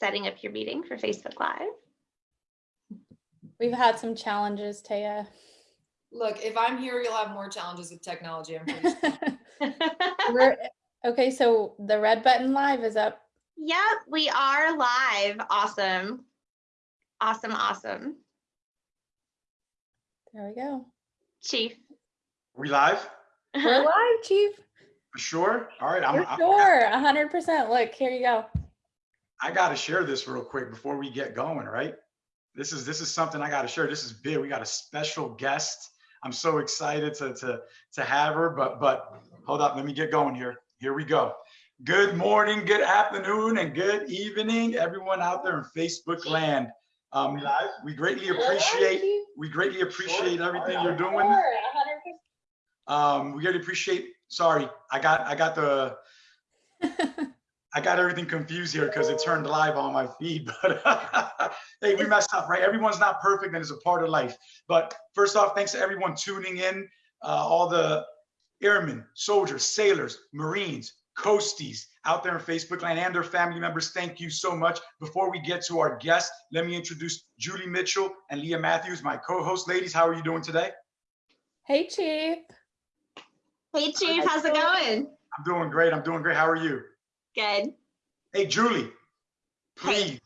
setting up your meeting for Facebook Live. We've had some challenges, Taya. Look, if I'm here, you'll have more challenges with technology. I'm pretty sure. Okay, so the red button live is up. Yep, we are live. Awesome. Awesome, awesome. There we go. Chief. We live? We're uh-huh. live, Chief. For sure? All right, I'm, For sure. A hundred percent. Look, here you go. I gotta share this real quick before we get going, right? This is, this is something I gotta share. This is big. We got a special guest. I'm so excited to, to, to have her, but, but hold up, let me get going here. Here we go. Good morning, good afternoon, and good evening, everyone out there in Facebook land. Um, we greatly appreciate, we greatly appreciate everything you're doing. Um, we really appreciate, sorry, I got, I got the, I got everything confused here because it turned live on my feed, but hey, we messed up, right? Everyone's not perfect and it's a part of life. But first off, thanks to everyone tuning in, uh, all the airmen, soldiers, sailors, Marines, coasties out there in Facebook land and their family members. Thank you so much. Before we get to our guests, let me introduce Julie Mitchell and Leah Matthews, my co-host. Ladies, how are you doing today? Hey, Chief. Hey, Chief, how's it going? I'm doing great. I'm doing great. How are you? Good. Hey, Julie, please,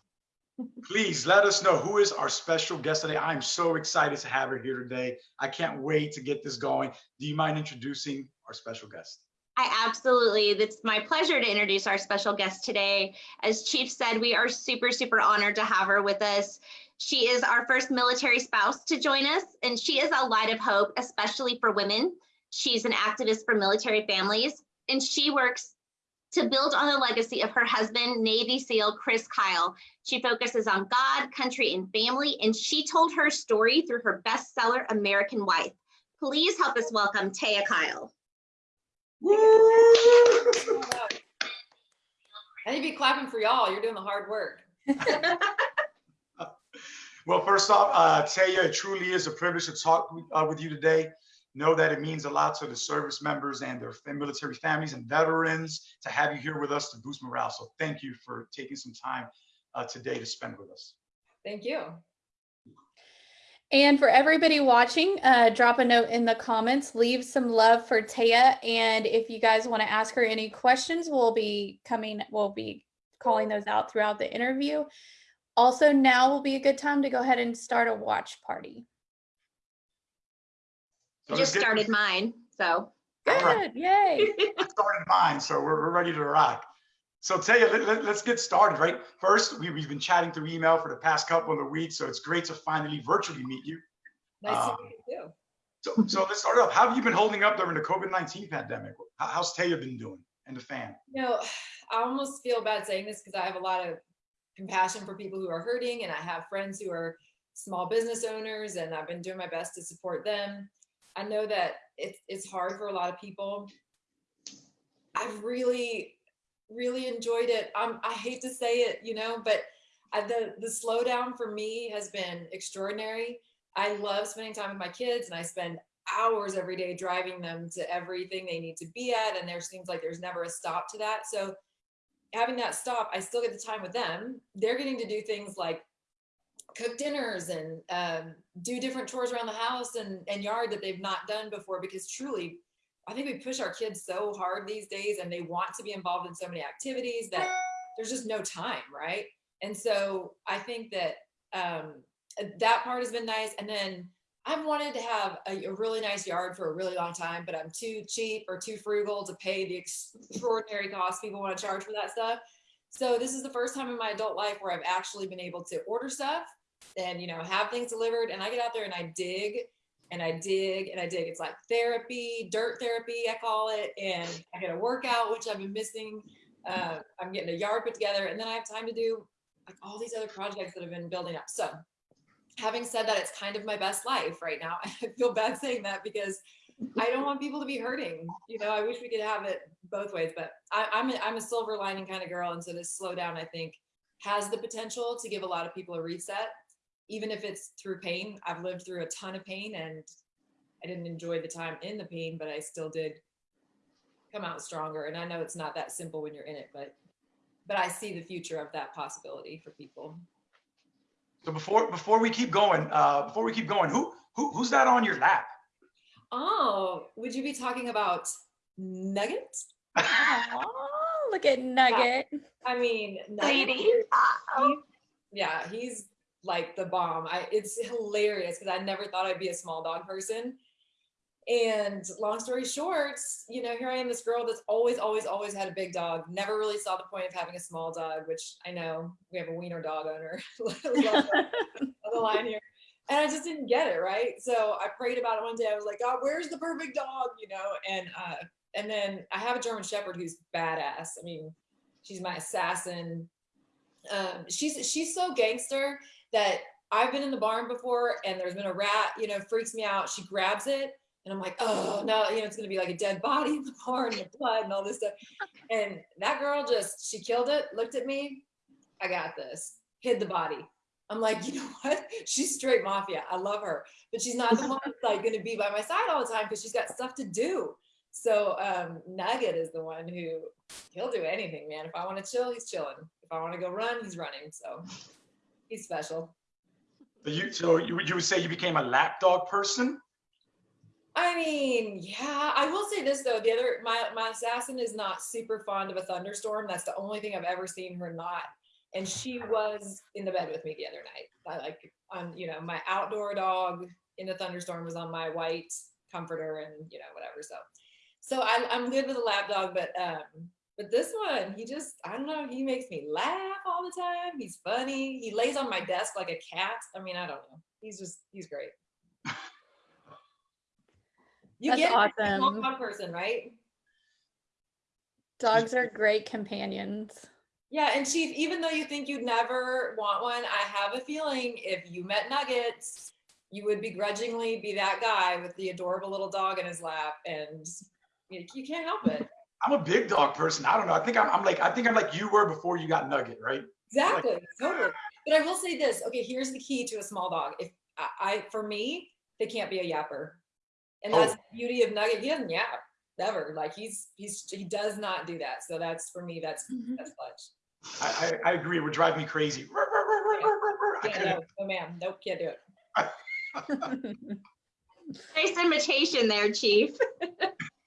please let us know who is our special guest today. I'm so excited to have her here today. I can't wait to get this going. Do you mind introducing our special guest? I absolutely, it's my pleasure to introduce our special guest today. As Chief said, we are super, super honored to have her with us. She is our first military spouse to join us, and she is a light of hope, especially for women. She's an activist for military families, and she works to build on the legacy of her husband, Navy SEAL Chris Kyle. She focuses on God, country, and family, and she told her story through her bestseller, American Wife. Please help us welcome Taya Kyle. I need to be clapping for y'all. You're doing the hard work. Well, first off, uh, Taya, it truly is a privilege to talk uh, with you today. Know that it means a lot to the service members and their military families and veterans to have you here with us to boost morale. So thank you for taking some time uh, today to spend with us. Thank you. And for everybody watching, uh, drop a note in the comments, leave some love for Taya. And if you guys want to ask her any questions, we'll be coming, we'll be calling those out throughout the interview. Also, now will be a good time to go ahead and start a watch party. So I just started mine, so. All right. Good, yay. I started mine, so we're, we're ready to rock. So Taya, let, let, us get started, right? First, we, we've been chatting through email for the past couple of weeks, so it's great to finally virtually meet you. Nice Um, to meet you too. So, so let's start off. How have you been holding up during the COVID-19 pandemic? How, how's Taya been doing and the fam? You know, I almost feel bad saying this because I have a lot of compassion for people who are hurting and I have friends who are small business owners and I've been doing my best to support them. I know that it's, it's hard for a lot of people. I've really, really enjoyed it. Um, I hate to say it, you know, but I, the, the slowdown for me has been extraordinary. I love spending time with my kids and I spend hours every day driving them to everything they need to be at. And there seems like there's never a stop to that. So having that stop, I still get the time with them. They're getting to do things like cook dinners and um, do different chores around the house and, and yard that they've not done before because truly, I think we push our kids so hard these days and they want to be involved in so many activities that there's just no time, right? And so I think that um, that part has been nice. And then I've wanted to have a, a really nice yard for a really long time, but I'm too cheap or too frugal to pay the extraordinary cost people want to charge for that stuff. So this is the first time in my adult life where I've actually been able to order stuff and you know have things delivered and I get out there and I dig and I dig and I dig. It's like therapy, dirt therapy, I call it. And I get a workout, which I've been missing. Uh, I'm getting a yard put together and then I have time to do like all these other projects that have been building up. So having said that, it's kind of my best life right now. I feel bad saying that because I don't want people to be hurting. You know, I wish we could have it both ways, but I, I'm, a, I'm a silver lining kind of girl. And so this slowdown, I think, has the potential to give a lot of people a reset, even if it's through pain. I've lived through a ton of pain and I didn't enjoy the time in the pain, but I still did come out stronger. And I know it's not that simple when you're in it, but but I see the future of that possibility for people. So before before we keep going, uh, before we keep going, who who who's that on your lap? Oh, would you be talking about Nugget? Oh, look at Nugget. I mean, Nugget, Lady. he- yeah, he's like the bomb. I it's hilarious because I never thought I'd be a small dog person. And long story short, you know, here I am, this girl that's always, always, always had a big dog. Never really saw the point of having a small dog, which I know we have a wiener dog owner on the line here. And I just didn't get it, right? So I prayed about it one day. I was like, God, where's the perfect dog? You know, and uh, and then I have a German Shepherd who's badass. I mean, she's my assassin. Um, she's she's so gangster that I've been in the barn before and there's been a rat, you know, freaks me out. She grabs it and I'm like, oh no, you know, it's gonna be like a dead body in the barn the blood and all this stuff. And that girl just she killed it, looked at me, I got this, hid the body. I'm like, you know what? She's straight mafia. I love her, but she's not the one that's like gonna be by my side all the time because she's got stuff to do. So um, Nugget is the one who he'll do anything, man. If I want to chill, he's chilling. If I want to go run, he's running. So he's special. So you so you you would say you became a lap dog person? I mean, yeah, I will say this though. The other, my my assassin is not super fond of a thunderstorm. That's the only thing I've ever seen her not. And she was in the bed with me the other night. I like, on you know, my outdoor dog in a thunderstorm was on my white comforter, and you know, whatever. So, so I, I'm good with a lap dog, but um, but this one, he just, I don't know, he makes me laugh all the time. He's funny. He lays on my desk like a cat. I mean, I don't know. He's just, he's great. You That's get a awesome. dog person, right? Dogs are great companions. Yeah, and Chief, even though you think you'd never want one, I have a feeling if you met Nuggets, you would begrudgingly be that guy with the adorable little dog in his lap, and you, you can't help it. I'm a big dog person. I don't know. I think I'm, I'm like I think I'm like you were before you got Nugget, right? Exactly, totally. But I will say this. Okay, here's the key to a small dog. If I, I for me, they can't be a yapper, and that's Oh. the beauty of Nugget. He doesn't yap ever. Like he's he's he does not do that. So that's for me. That's mm-hmm. that's clutch. I, I, I agree. It would drive me crazy. I Yeah, no, no, ma'am. Nope, can't do it. Nice imitation there, Chief.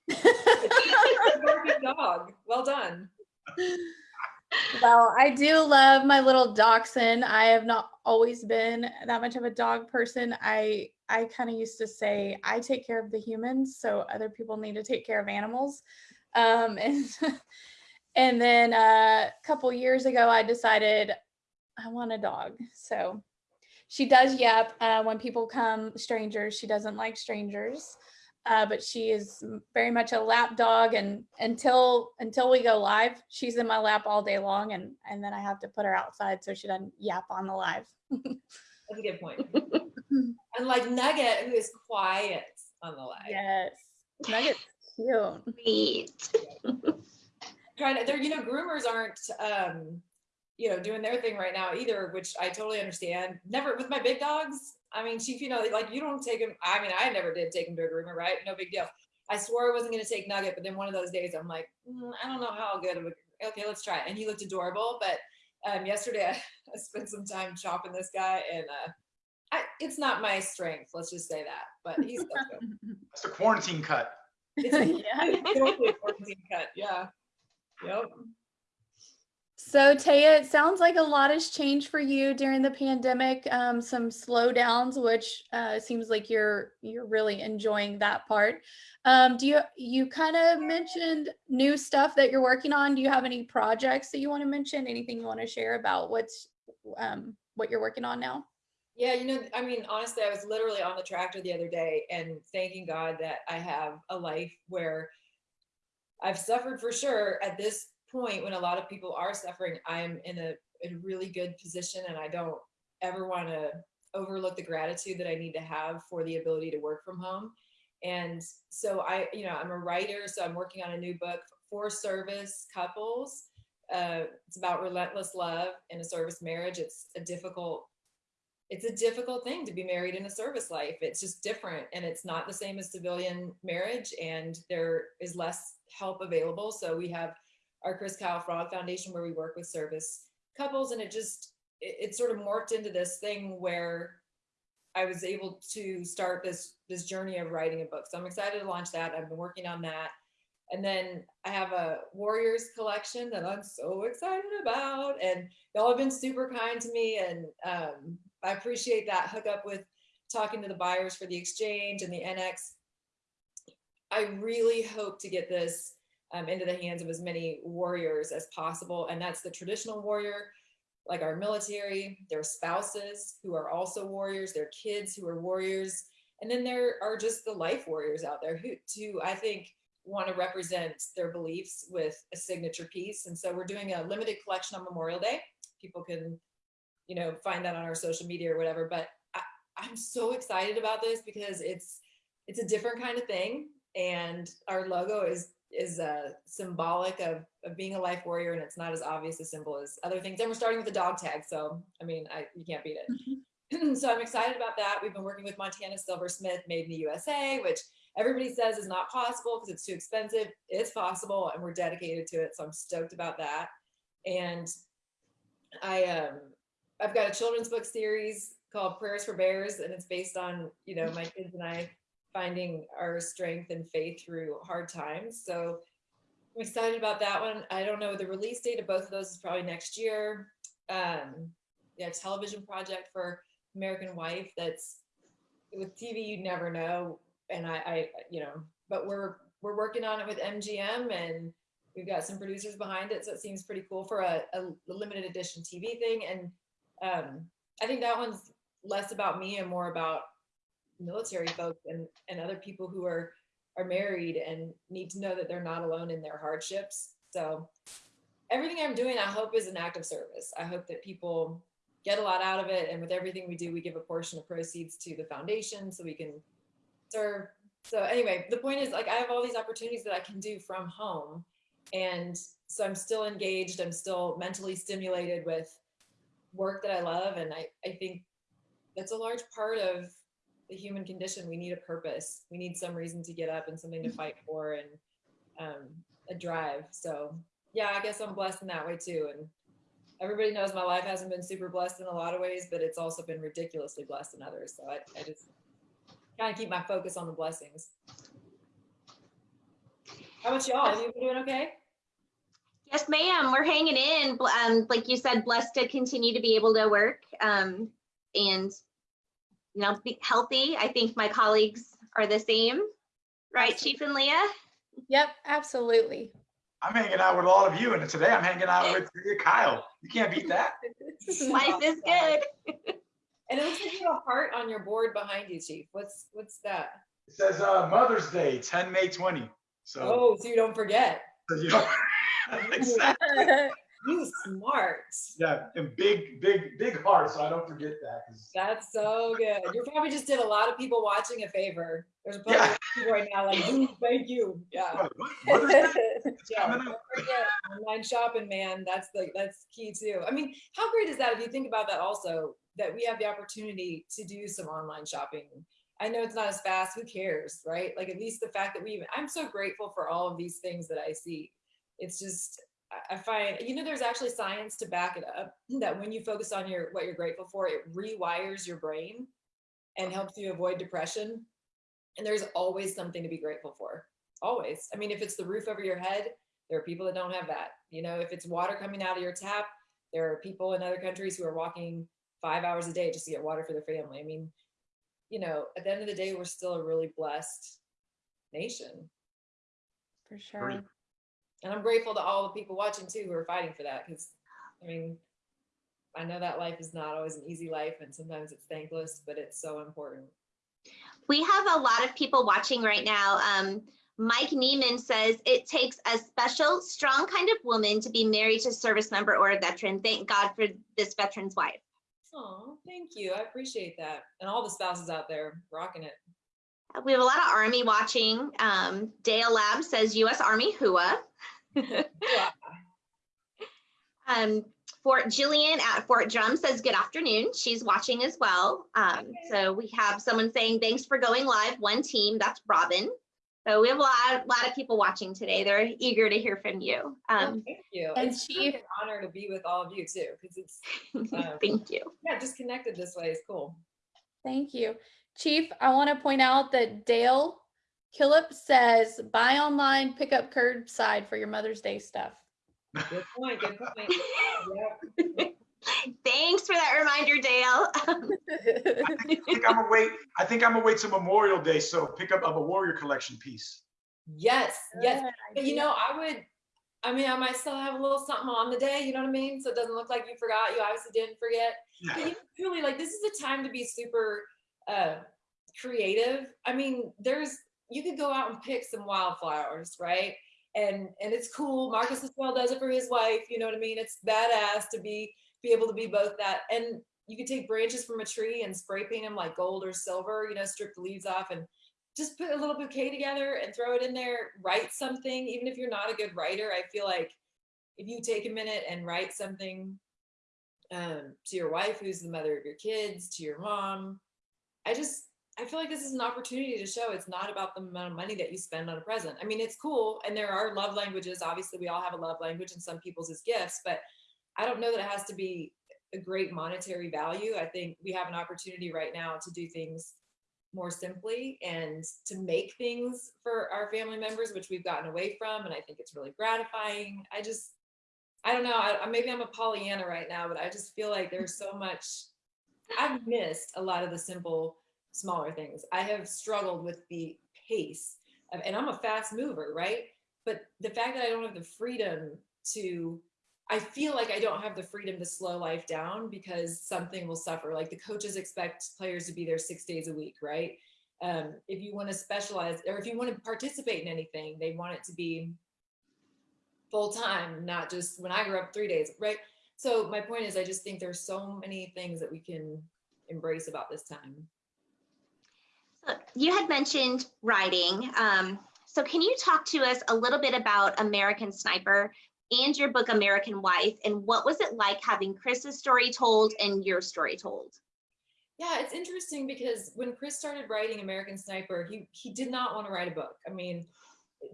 Perfect dog. Well done. Well, I do love my little dachshund. I have not always been that much of a dog person. I I kind of used to say I take care of the humans, so other people need to take care of animals. Um, and and then uh, a couple years ago, I decided I want a dog. So she does yap uh, when people come, strangers. She doesn't like strangers uh, but she is very much a lap dog and until until we go live she's in my lap all day long and and then i have to put her outside so she doesn't yap on the live That's a good point. and like Nugget, who is quiet on the live. yes nugget's cute Sweet. Trying to, they're, you know, groomers aren't, um, you know, doing their thing right now either, which I totally understand. Never with my big dogs. I mean, Chief, you know, like you don't take him. I mean, I never did take him to a groomer, right? No big deal. I swore I wasn't going to take Nugget, but then one of those days I'm like, "Mm, I don't know how good of a, okay, let's try it. And he looked adorable. But um, yesterday I, I spent some time chopping this guy and uh, I, it's not my strength. Let's just say that, but he's still good. That's the quarantine cut. It's a, Yeah. it's totally a quarantine cut. Yeah. Yep. so taya it sounds like a lot has changed for you during the pandemic um, some slowdowns which uh, seems like you're you're really enjoying that part. Um, do you you kind of mentioned new stuff that you're working on. Do you have any projects that you want to mention? Anything you want to share about what's um, what you're working on now? Yeah, you know, I mean, honestly, I was literally on the tractor the other day and thanking God that I have a life where I've suffered for sure. At this point, when a lot of people are suffering, I'm in a, in a really good position and I don't ever want to overlook the gratitude that I need to have for the ability to work from home. And so I, you know, I'm a writer, so I'm working on a new book for service couples. Uh, it's about relentless love in a service marriage. It's a difficult it's a difficult thing to be married in a service life. It's just different and it's not the same as civilian marriage and there is less help available. So we have our Chris Kyle Frog Foundation where we work with service couples and it just it, it sort of morphed into this thing where I was able to start this this journey of writing a book. So I'm excited to launch that. I've been working on that. And then I have a Warriors collection that I'm so excited about. And y'all have been super kind to me. And um, I appreciate that hookup with talking to the buyers for the exchange and the NX. I really hope to get this um, into the hands of as many warriors as possible. And that's the traditional warrior, like our military, their spouses who are also warriors, their kids who are warriors. And then there are just the life warriors out there who, who I think want to represent their beliefs with a signature piece. And so we're doing a limited collection on Memorial Day. People can, you know, find that on our social media or whatever. But I, I'm so excited about this because it's it's a different kind of thing. And our logo is is uh, symbolic of, of being a life warrior and it's not as obvious a symbol as other things. And we're starting with a dog tag. So, I mean, I, you can't beat it. so I'm excited about that. We've been working with Montana Silversmith made in the USA, which everybody says is not possible because it's too expensive. It's possible and we're dedicated to it. So I'm stoked about that. And I, um, I've got a children's book series called Prayers for Bears and it's based on, you know, my kids and I finding our strength and faith through hard times. So I'm excited about that one. I don't know the release date of both of those is probably next year. Um, yeah, television project for American Wife. That's with TV, you never know. And I, I, you know, but we're we're working on it with MGM and we've got some producers behind it. So it seems pretty cool for a, a limited edition TV thing. And um, I think that one's less about me and more about military folks and, and other people who are are married and need to know that they're not alone in their hardships. So everything I'm doing, I hope is an act of service. I hope that people get a lot out of it. And with everything we do, we give a portion of proceeds to the foundation so we can serve. So anyway, the point is like, I have all these opportunities that I can do from home. And so I'm still engaged. I'm still mentally stimulated with work that I love. And I, I think that's a large part of the human condition. We need a purpose. We need some reason to get up and something to fight for and um, a drive. So yeah, I guess I'm blessed in that way too. And everybody knows my life hasn't been super blessed in a lot of ways, but it's also been ridiculously blessed in others. So I, I just kind of keep my focus on the blessings. How about y'all? You doing okay? Yes, ma'am. We're hanging in. Um, like you said, blessed to continue to be able to work um, and you know, be healthy. I think my colleagues are the same, right, Absolutely. Chief and Leah? Yep, absolutely. I'm hanging out with all of you, and today I'm hanging out with Kyle. You can't beat that. Life is good. And it looks like you have a heart on your board behind you, Chief. What's what's that? It says uh, Mother's Day, 10 May 20. So, Oh, so you don't forget. so you know, exactly. You smart. yeah, and big, big, big heart, so I don't forget that. That's so good. You probably just did a lot of people watching a favor. There's probably Yeah. people right now like, "Ooh, thank you. Yeah. What, what? Mother's Yeah, don't forget online shopping, man. That's the that's key too. I mean, how great is that if you think about that also, that we have the opportunity to do some online shopping. I know it's not as fast, who cares, right? Like at least the fact that we even I'm so grateful for all of these things that I see. It's just I- I find, you know, there's actually science to back it up that when you focus on your what you're grateful for, it rewires your brain and helps you avoid depression. And there's always something to be grateful for. Always. I mean, if it's the roof over your head, there are people that don't have that. You know, if it's water coming out of your tap, there are people in other countries who are walking five hours a day just to get water for their family. I mean, you know, at the end of the day, we're still a really blessed nation. For sure. And I'm grateful to all the people watching too who are fighting for that. Cause I mean, I know that life is not always an easy life and sometimes it's thankless, but it's so important. We have a lot of people watching right now. Um, Mike Neiman says it takes a special, strong kind of woman to be married to a service member or a veteran. Thank God for this veteran's wife. Oh, thank you. I appreciate that. And all the spouses out there rocking it. We have a lot of Army watching. Um, Dale Lab says U.S. Army HUA. Yeah. Um, Fort Jillian at Fort Drum says good afternoon. She's watching as well. Um, so we have someone saying thanks for going live. One team. That's Robin. So we have a lot, lot of people watching today. They're eager to hear from you. Well, Um, Thank you. and It's really Chief- an honor to be with all of you too, because it's, um, thank you. yeah, just connected this way is cool. Thank you. Chief, I want to point out that Dale Killip says buy online, pick up curbside for your Mother's Day stuff. Good point, good point. Yep. Thanks for that reminder, Dale. I think I'm gonna wait. I think I'm gonna wait till Memorial Day. So pick up of a Warrior Collection piece. Yes, yes. But you know, I would, I mean, I might still have a little something on the day, you know what I mean? So it doesn't look like you forgot. You obviously didn't forget. But Yeah. you know, truly, like, this is a time to be super uh, creative. I mean, there's, you could go out and pick some wildflowers, right? And and it's cool. Marcus as well does it for his wife. You know what I mean? It's badass to be be able to be both that. And you could take branches from a tree and spray paint them like gold or silver. You know, strip the leaves off and just put a little bouquet together and throw it in there. Write something, even if you're not a good writer. I feel like if you take a minute and write something um, to your wife, who's the mother of your kids, to your mom, I just I feel like this is an opportunity to show it's not about the amount of money that you spend on a present. I mean, it's cool, and there are love languages. Obviously, we all have a love language, and some people's is gifts, but I don't know that it has to be a great monetary value. I think we have an opportunity right now to do things more simply and to make things for our family members, which we've gotten away from. And I think it's really gratifying. I just, I don't know, I, maybe I'm a Pollyanna right now, but I just feel like there's so much, I've missed a lot of the simple, smaller things. I have struggled with the pace of, and I'm a fast mover, right? But the fact that I don't have the freedom to I feel like I don't have the freedom to slow life down because something will suffer. Like the coaches expect players to be there six days a week, right? Um, if you want to specialize or if you want to participate in anything, they want it to be full time, not just when I grew up three days, right? So my point is, I just think there's so many things that we can embrace about this time. You had mentioned writing. Um, so can you talk to us a little bit about American Sniper and your book American Wife and what was it like having Chris's story told and your story told? Yeah, it's interesting because when Chris started writing American Sniper, he he did not want to write a book. I mean,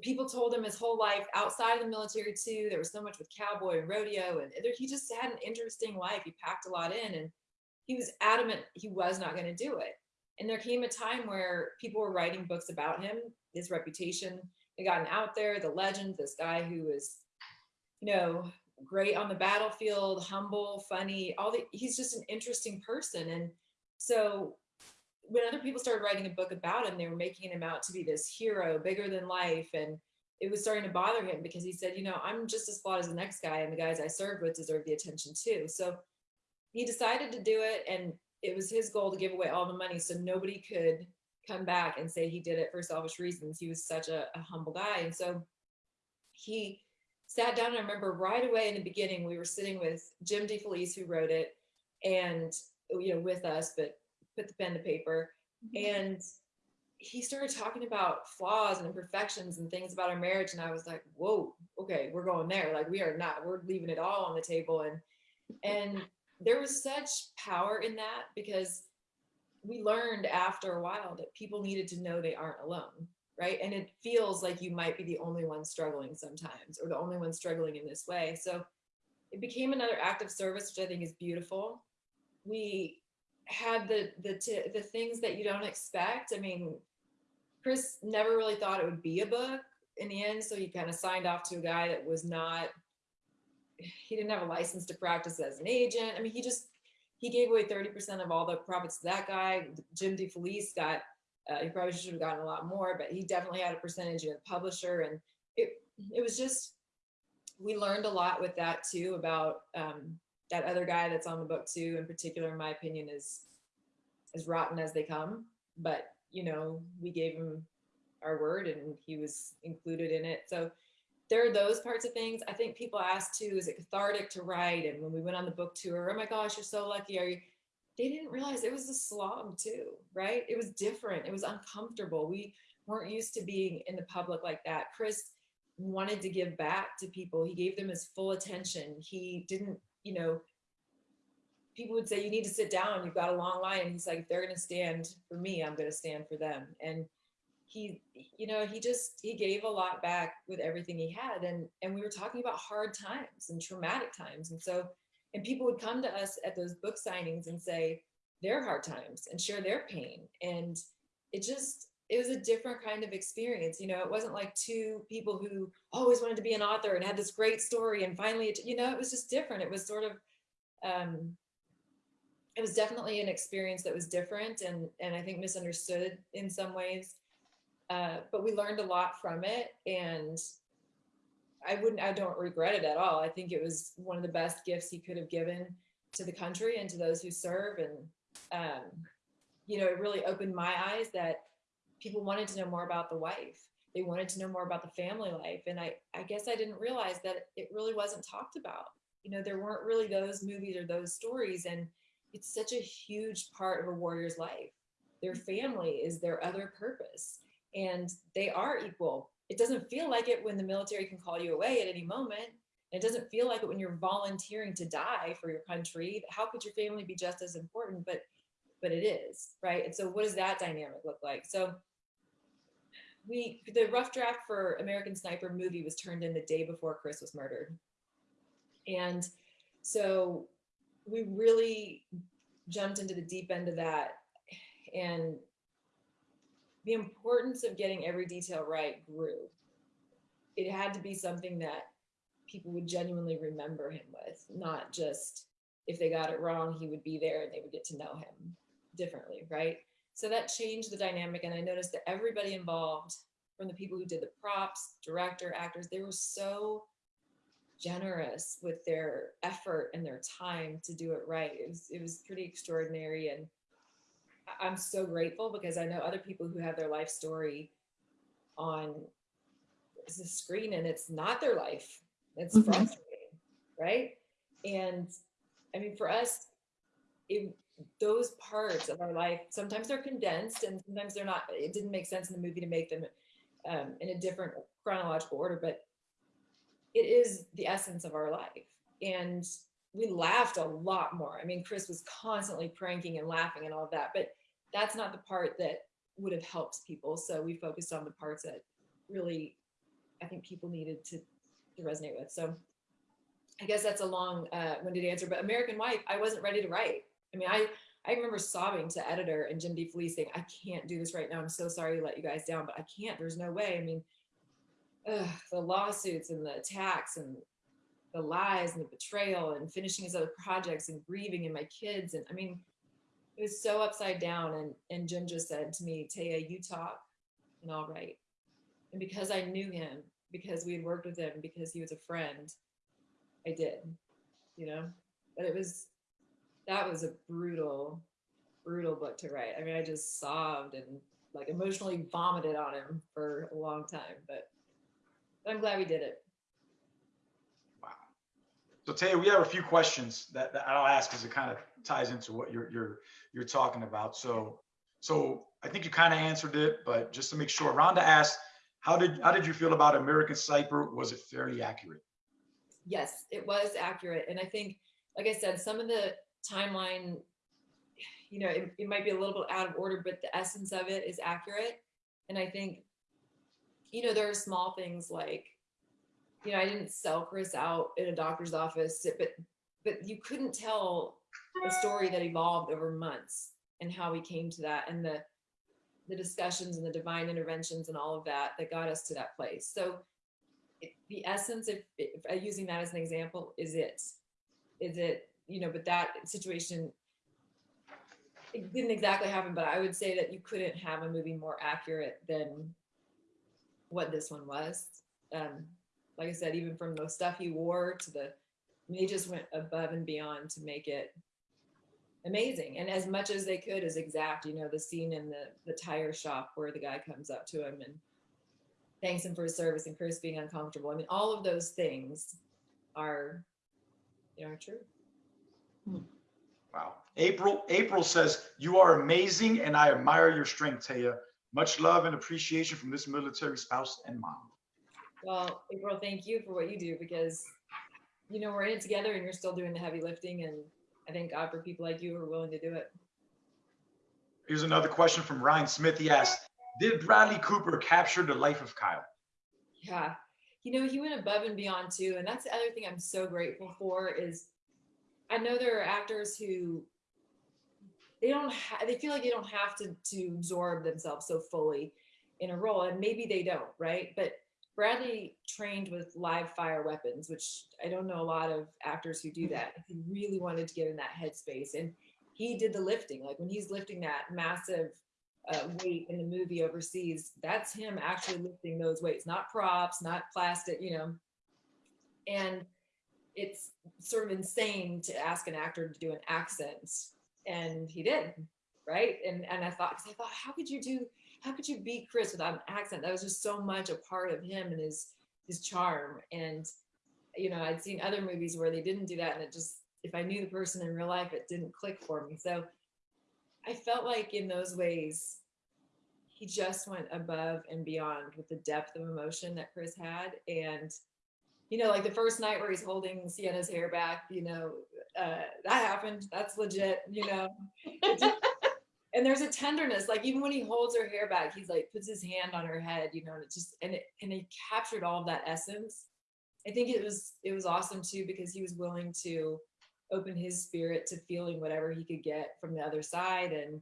people told him his whole life outside of the military too. There was so much with cowboy and rodeo, and he just had an interesting life. He packed a lot in, and he was adamant he was not going to do it. And there came a time where people were writing books about him, his reputation had gotten out there, the legend, this guy who was, you know, great on the battlefield, humble, funny, all the he's just an interesting person. And so when other people started writing a book about him, they were making him out to be this hero, bigger than life. And it was starting to bother him because he said, you know, I'm just as flawed as the next guy, and the guys I served with deserve the attention too. So he decided to do it, and it was his goal to give away all the money so nobody could come back and say he did it for selfish reasons. He was such a, a humble guy. And so he sat down and I remember right away in the beginning, we were sitting with Jim DeFelice, who wrote it, and you know, with us, but put the pen to paper. Mm-hmm. And he started talking about flaws and imperfections and things about our marriage. And I was like, whoa, okay, we're going there. Like we are not, we're leaving it all on the table. And and there was such power in that because we learned after a while that people needed to know they aren't alone. Right. And it feels like you might be the only one struggling sometimes or the only one struggling in this way. So it became another act of service, which I think is beautiful. We had the the the things that you don't expect. I mean, Chris never really thought it would be a book in the end, so he kind of signed off to a guy that was not. He didn't have a license to practice as an agent. I mean, he just he gave away thirty percent of all the profits to that guy. Jim DeFelice got. Uh, he probably should have gotten a lot more, but he definitely had a percentage of the publisher, and it it was just we learned a lot with that too about um, that other guy that's on the book too in particular in my opinion is as rotten as they come but you know we gave him our word and he was included in it so there are those parts of things. I think people ask too is it cathartic to write? And when we went on the book tour oh my gosh you're so lucky. Are you? They didn't realize it was a slog too right? It was different. It was uncomfortable. We weren't used to being in the public like that. Chris wanted to give back to people. He gave them his full attention. He didn't you know, people would say, you need to sit down, you've got a long line. And he's like, if they're going to stand for me, I'm going to stand for them. And he, you know, he just he gave a lot back with everything he had, and and we were talking about hard times and traumatic times, and so and people would come to us at those book signings and say their hard times and share their pain, and it just it was a different kind of experience. You know, it wasn't like two people who always wanted to be an author and had this great story and finally, it, you know, it was just different. It was sort of, um, it was definitely an experience that was different and and I think misunderstood in some ways. Uh, but we learned a lot from it and I wouldn't I don't regret it at all. I think it was one of the best gifts he could have given to the country and to those who serve and um, you know, it really opened my eyes that people wanted to know more about the wife. They wanted to know more about the family life. And I, I guess I didn't realize that it really wasn't talked about. You know, there weren't really those movies or those stories. And it's such a huge part of a warrior's life. Their family is their other purpose and they are equal. It doesn't feel like it when the military can call you away at any moment. It doesn't feel like it when you're volunteering to die for your country. How could your family be just as important? But but it is, right? And so what does that dynamic look like? So we the rough draft for American Sniper movie was turned in the day before Chris was murdered. And so we really jumped into the deep end of that and the importance of getting every detail right grew. It had to be something that people would genuinely remember him with, not just if they got it wrong, he would be there and they would get to know him differently, right? So that changed the dynamic. And I noticed that everybody involved, from the people who did the props, director, actors, they were so generous with their effort and their time to do it right. It was, it was pretty extraordinary. And I'm so grateful because I know other people who have their life story on the screen and it's not their life. It's Mhm. frustrating, right? And I mean, for us, it, those parts of our life, sometimes they're condensed and sometimes they're not, it didn't make sense in the movie to make them um, in a different chronological order, but it is the essence of our life. And we laughed a lot more. I mean, Chris was constantly pranking and laughing and all of that, but that's not the part that would have helped people. So we focused on the parts that really, I think people needed to, to resonate with. So I guess that's a long uh, winded answer, but American Wife, I wasn't ready to write. I mean, I, I remember sobbing to editor and Jim DeFelice saying, I can't do this right now. I'm so sorry to let you guys down, but I can't. There's no way. I mean, ugh, the lawsuits and the attacks and the lies and the betrayal and finishing his other projects and grieving and my kids. And I mean, it was so upside down. And, and Jim just said to me, Taya, you talk and I'll write. And because I knew him, because we had worked with him, because he was a friend, I did, you know, but it was, that was a brutal, brutal book to write. I mean, I just sobbed and like emotionally vomited on him for a long time, but, but I'm glad we did it. So Taya, we have a few questions that, that I'll ask because it kind of ties into what you're you're you're talking about. So so I think you kind of answered it, but just to make sure, Rhonda asked, how did how did you feel about American Sniper? Was it fairly accurate? Yes, it was accurate. And I think, like I said, some of the timeline, you know, it, it might be a little bit out of order, but the essence of it is accurate. And I think, you know, there are small things like, you know, I didn't sell Chris out in a doctor's office, but but you couldn't tell a story that evolved over months and how we came to that and the the discussions and the divine interventions and all of that that got us to that place. So it, the essence of if, uh, using that as an example is it is it you know but that situation it didn't exactly happen but i would say that you couldn't have a movie more accurate than what this one was um like i said even from the stuff he wore to the they just went above and beyond to make it amazing and as much as they could is exact you know the scene in the the tire shop where the guy comes up to him and thanks him for his service and Chris being uncomfortable. I mean, all of those things are, you know, true. Wow. April April says you are amazing and I admire your strength, Taya. Much love and appreciation from this military spouse and mom. Well, April, thank you for what you do because, you know, we're in it together and you're still doing the heavy lifting. And I thank God for people like you who are willing to do it. Here's another question from Ryan Smith. He asked, Did Bradley Cooper capture the life of Kyle? Yeah. You know, he went above and beyond too. And that's the other thing I'm so grateful for is I know there are actors who they don't they feel like they don't have to to absorb themselves so fully in a role and maybe they don't, right? But Bradley trained with live fire weapons, which I don't know a lot of actors who do that. He really wanted to get in that headspace and he did the lifting. Like when he's lifting that massive uh, weight in the movie overseas, that's him actually lifting those weights, not props, not plastic, you know. And it's sort of insane to ask an actor to do an accent, and he did, right? And and I thought, because I thought, how could you do, how could you be Chris without an accent? That was just so much a part of him and his his charm. And you know, I'd seen other movies where they didn't do that, and it just, if I knew the person in real life, it didn't click for me. So I felt like in those ways, he just went above and beyond with the depth of emotion that Chris had. And, you know, like the first night where he's holding Sienna's hair back, you know, uh, that happened. That's legit, you know. and there's a tenderness, like even when he holds her hair back, he's like puts his hand on her head, you know, and it just and it and he captured all of that essence. I think it was it was awesome too because he was willing to open his spirit to feeling whatever he could get from the other side. And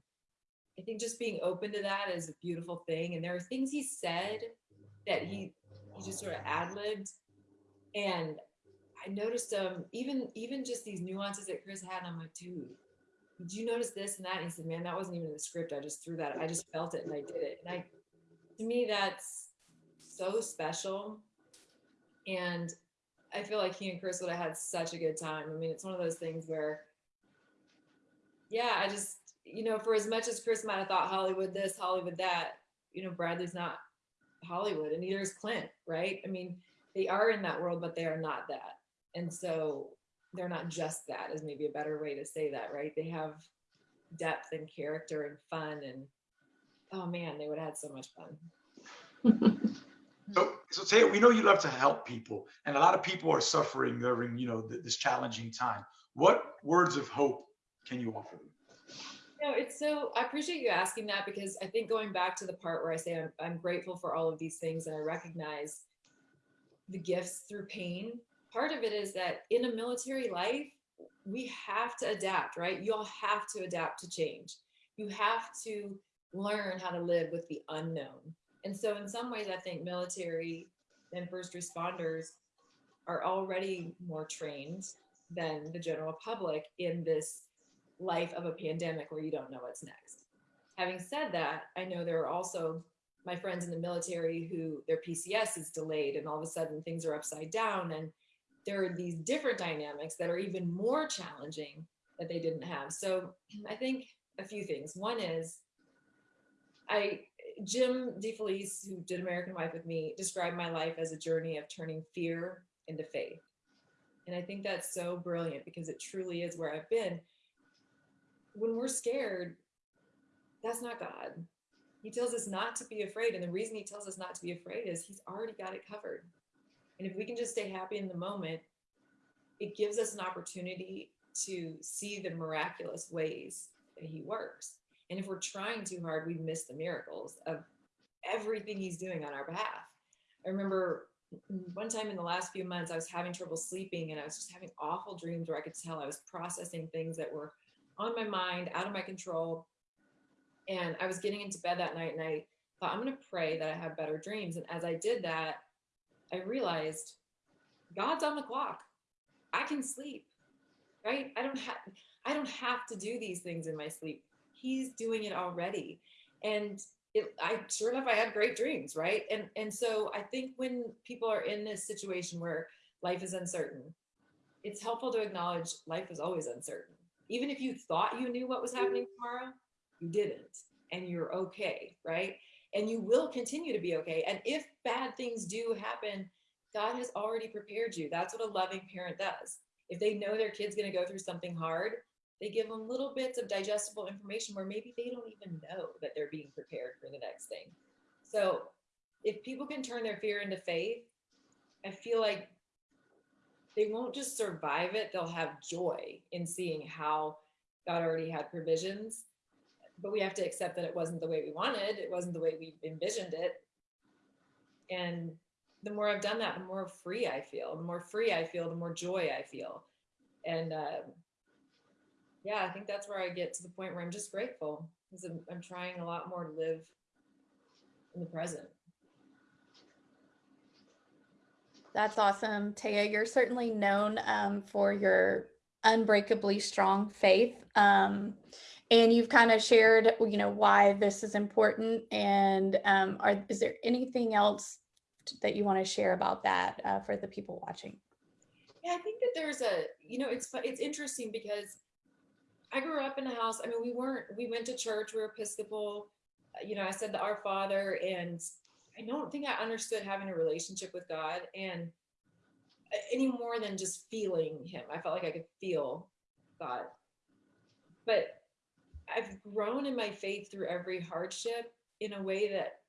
i think just being open to that is a beautiful thing. And there are things he said that he he just sort of ad-libbed and i noticed um even even just these nuances that chris had i'm like dude did you notice this and that and he said man that wasn't even in the script i just threw that i just felt it and i did it and i to me that's so special and I feel like he and Chris would have had such a good time. I mean, it's one of those things where, yeah, I just, you know, for as much as Chris might have thought Hollywood this, Hollywood that, you know, Bradley's not Hollywood and neither is Clint, right? I mean, they are in that world, but they are not that. And so they're not just that, is maybe a better way to say that, right? They have depth and character and fun and, oh man, they would have had so much fun. So, so Taya, we know you love to help people, and a lot of people are suffering during, you know, th- this challenging time. What words of hope can you offer them? No, it's so, I appreciate you asking that because I think going back to the part where I say I'm, I'm grateful for all of these things and I recognize the gifts through pain. Part of it is that in a military life, we have to adapt, right? You all have to adapt to change. You have to learn how to live with the unknown. And so, in some ways, I think military and first responders are already more trained than the general public in this life of a pandemic where you don't know what's next. Having said that, I know there are also my friends in the military who their PCS is delayed and all of a sudden things are upside down. And there are these different dynamics that are even more challenging that they didn't have. So I think a few things. One is I Jim DeFelice, who did American Wife with me, described my life as a journey of turning fear into faith. And I think that's so brilliant because it truly is where I've been. When we're scared, that's not God. He tells us not to be afraid. And the reason he tells us not to be afraid is he's already got it covered. And if we can just stay happy in the moment, it gives us an opportunity to see the miraculous ways that he works. And if we're trying too hard, we miss the miracles of everything he's doing on our behalf. I remember one time in the last few months, I was having trouble sleeping and I was just having awful dreams where I could tell I was processing things that were on my mind, out of my control. And I was getting into bed that night and I thought, I'm going to pray that I have better dreams. And as I did that, I realized God's on the clock. I can sleep, right? I don't have, I don't have to do these things in my sleep. He's doing it already. And it, I sure enough, I had great dreams, right? And and so I think when people are in this situation where life is uncertain, it's helpful to acknowledge life is always uncertain. Even if you thought you knew what was happening tomorrow, you didn't, and you're okay, right? And you will continue to be okay. And if bad things do happen, God has already prepared you. That's what a loving parent does. If they know their kid's going to go through something hard, they give them little bits of digestible information where maybe they don't even know that they're being prepared for the next thing. So if people can turn their fear into faith, I feel like they won't just survive it, they'll have joy in seeing how God already had provisions. But we have to accept that it wasn't the way we wanted. It wasn't the way we envisioned it. And the more I've done that, the more free I feel. The more free I feel, the more joy I feel. And uh, yeah, I think that's where I get to the point where I'm just grateful because I'm, I'm trying a lot more to live in the present. That's awesome. Taya, you're certainly known um, for your unbreakably strong faith. Um, and you've kind of shared, you know, why this is important. And um, are, is there anything else that you want to share about that uh, for the people watching? Yeah, I think that there's a, you know, it's it's interesting because I grew up in a house. I mean, we weren't, we went to church, we were Episcopal. You know, I said the Our Father, and I don't think I understood having a relationship with God and uh, any more than just feeling Him. I felt like I could feel God. But I've grown in my faith through every hardship in a way that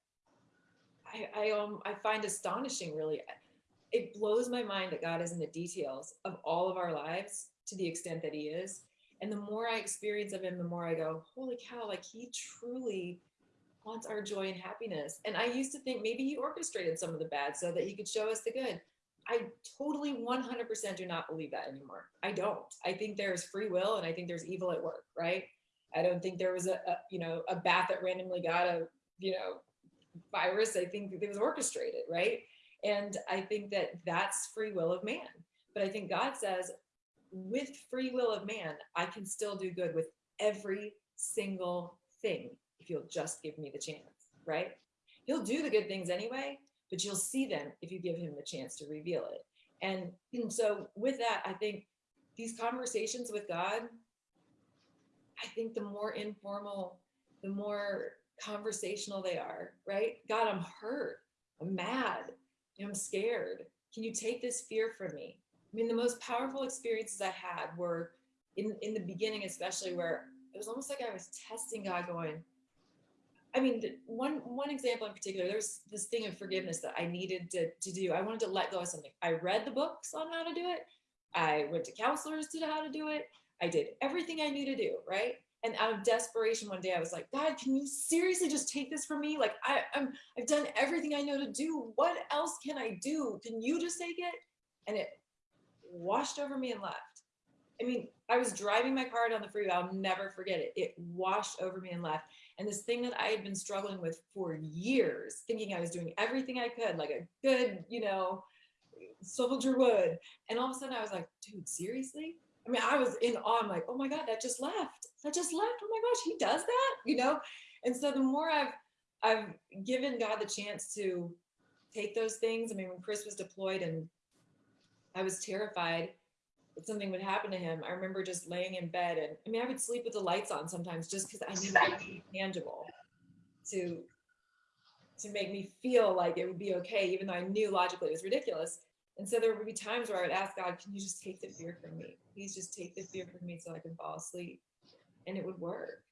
I, I um I find astonishing really. It blows my mind that God is in the details of all of our lives to the extent that he is. And the more I experience of him, the more I go, holy cow, like he truly wants our joy and happiness. And I used to think maybe he orchestrated some of the bad so that he could show us the good. I totally 100% do not believe that anymore. I don't. I think there's free will and I think there's evil at work, right? I don't think there was a, a you know, a bat that randomly got a, you know, virus. I think it was orchestrated, right? And I think that that's free will of man. But I think God says, with free will of man, I can still do good with every single thing if you'll just give me the chance, right? He'll do the good things anyway, but you'll see them if you give him the chance to reveal it. And, and so with that, I think these conversations with God, I think the more informal, the more conversational they are, right? God, I'm hurt. I'm mad. I'm scared. Can you take this fear from me? I mean, the most powerful experiences I had were in, in the beginning, especially where it was almost like I was testing God going, I mean, one one example in particular, there's this thing of forgiveness that I needed to, to do. I wanted to let go of something. I read the books on how to do it. I went to counselors to how to do it. I did everything I knew to do, right? And out of desperation, one day I was like, God, can you seriously just take this from me? Like I, I'm, I've done everything I know to do. What else can I do? Can you just take it? And it washed over me and left. I mean, I was driving my car down the freeway. I'll never forget it. It washed over me and left. And this thing that I had been struggling with for years, thinking I was doing everything I could, like a good, you know, soldier would. And all of a sudden I was like, dude, seriously? I mean, I was in awe. I'm like, oh my God, that just left. That just left. Oh my gosh, he does that, you know? And so the more I've I've given God the chance to take those things. I mean, when Chris was deployed and I was terrified that something would happen to him, I remember just laying in bed and I mean, I would sleep with the lights on sometimes just because I needed something tangible to to make me feel like it would be okay, even though I knew logically it was ridiculous. And so there would be times where I would ask God, can you just take the fear from me? Please just take the fear from me so I can fall asleep. And it would work.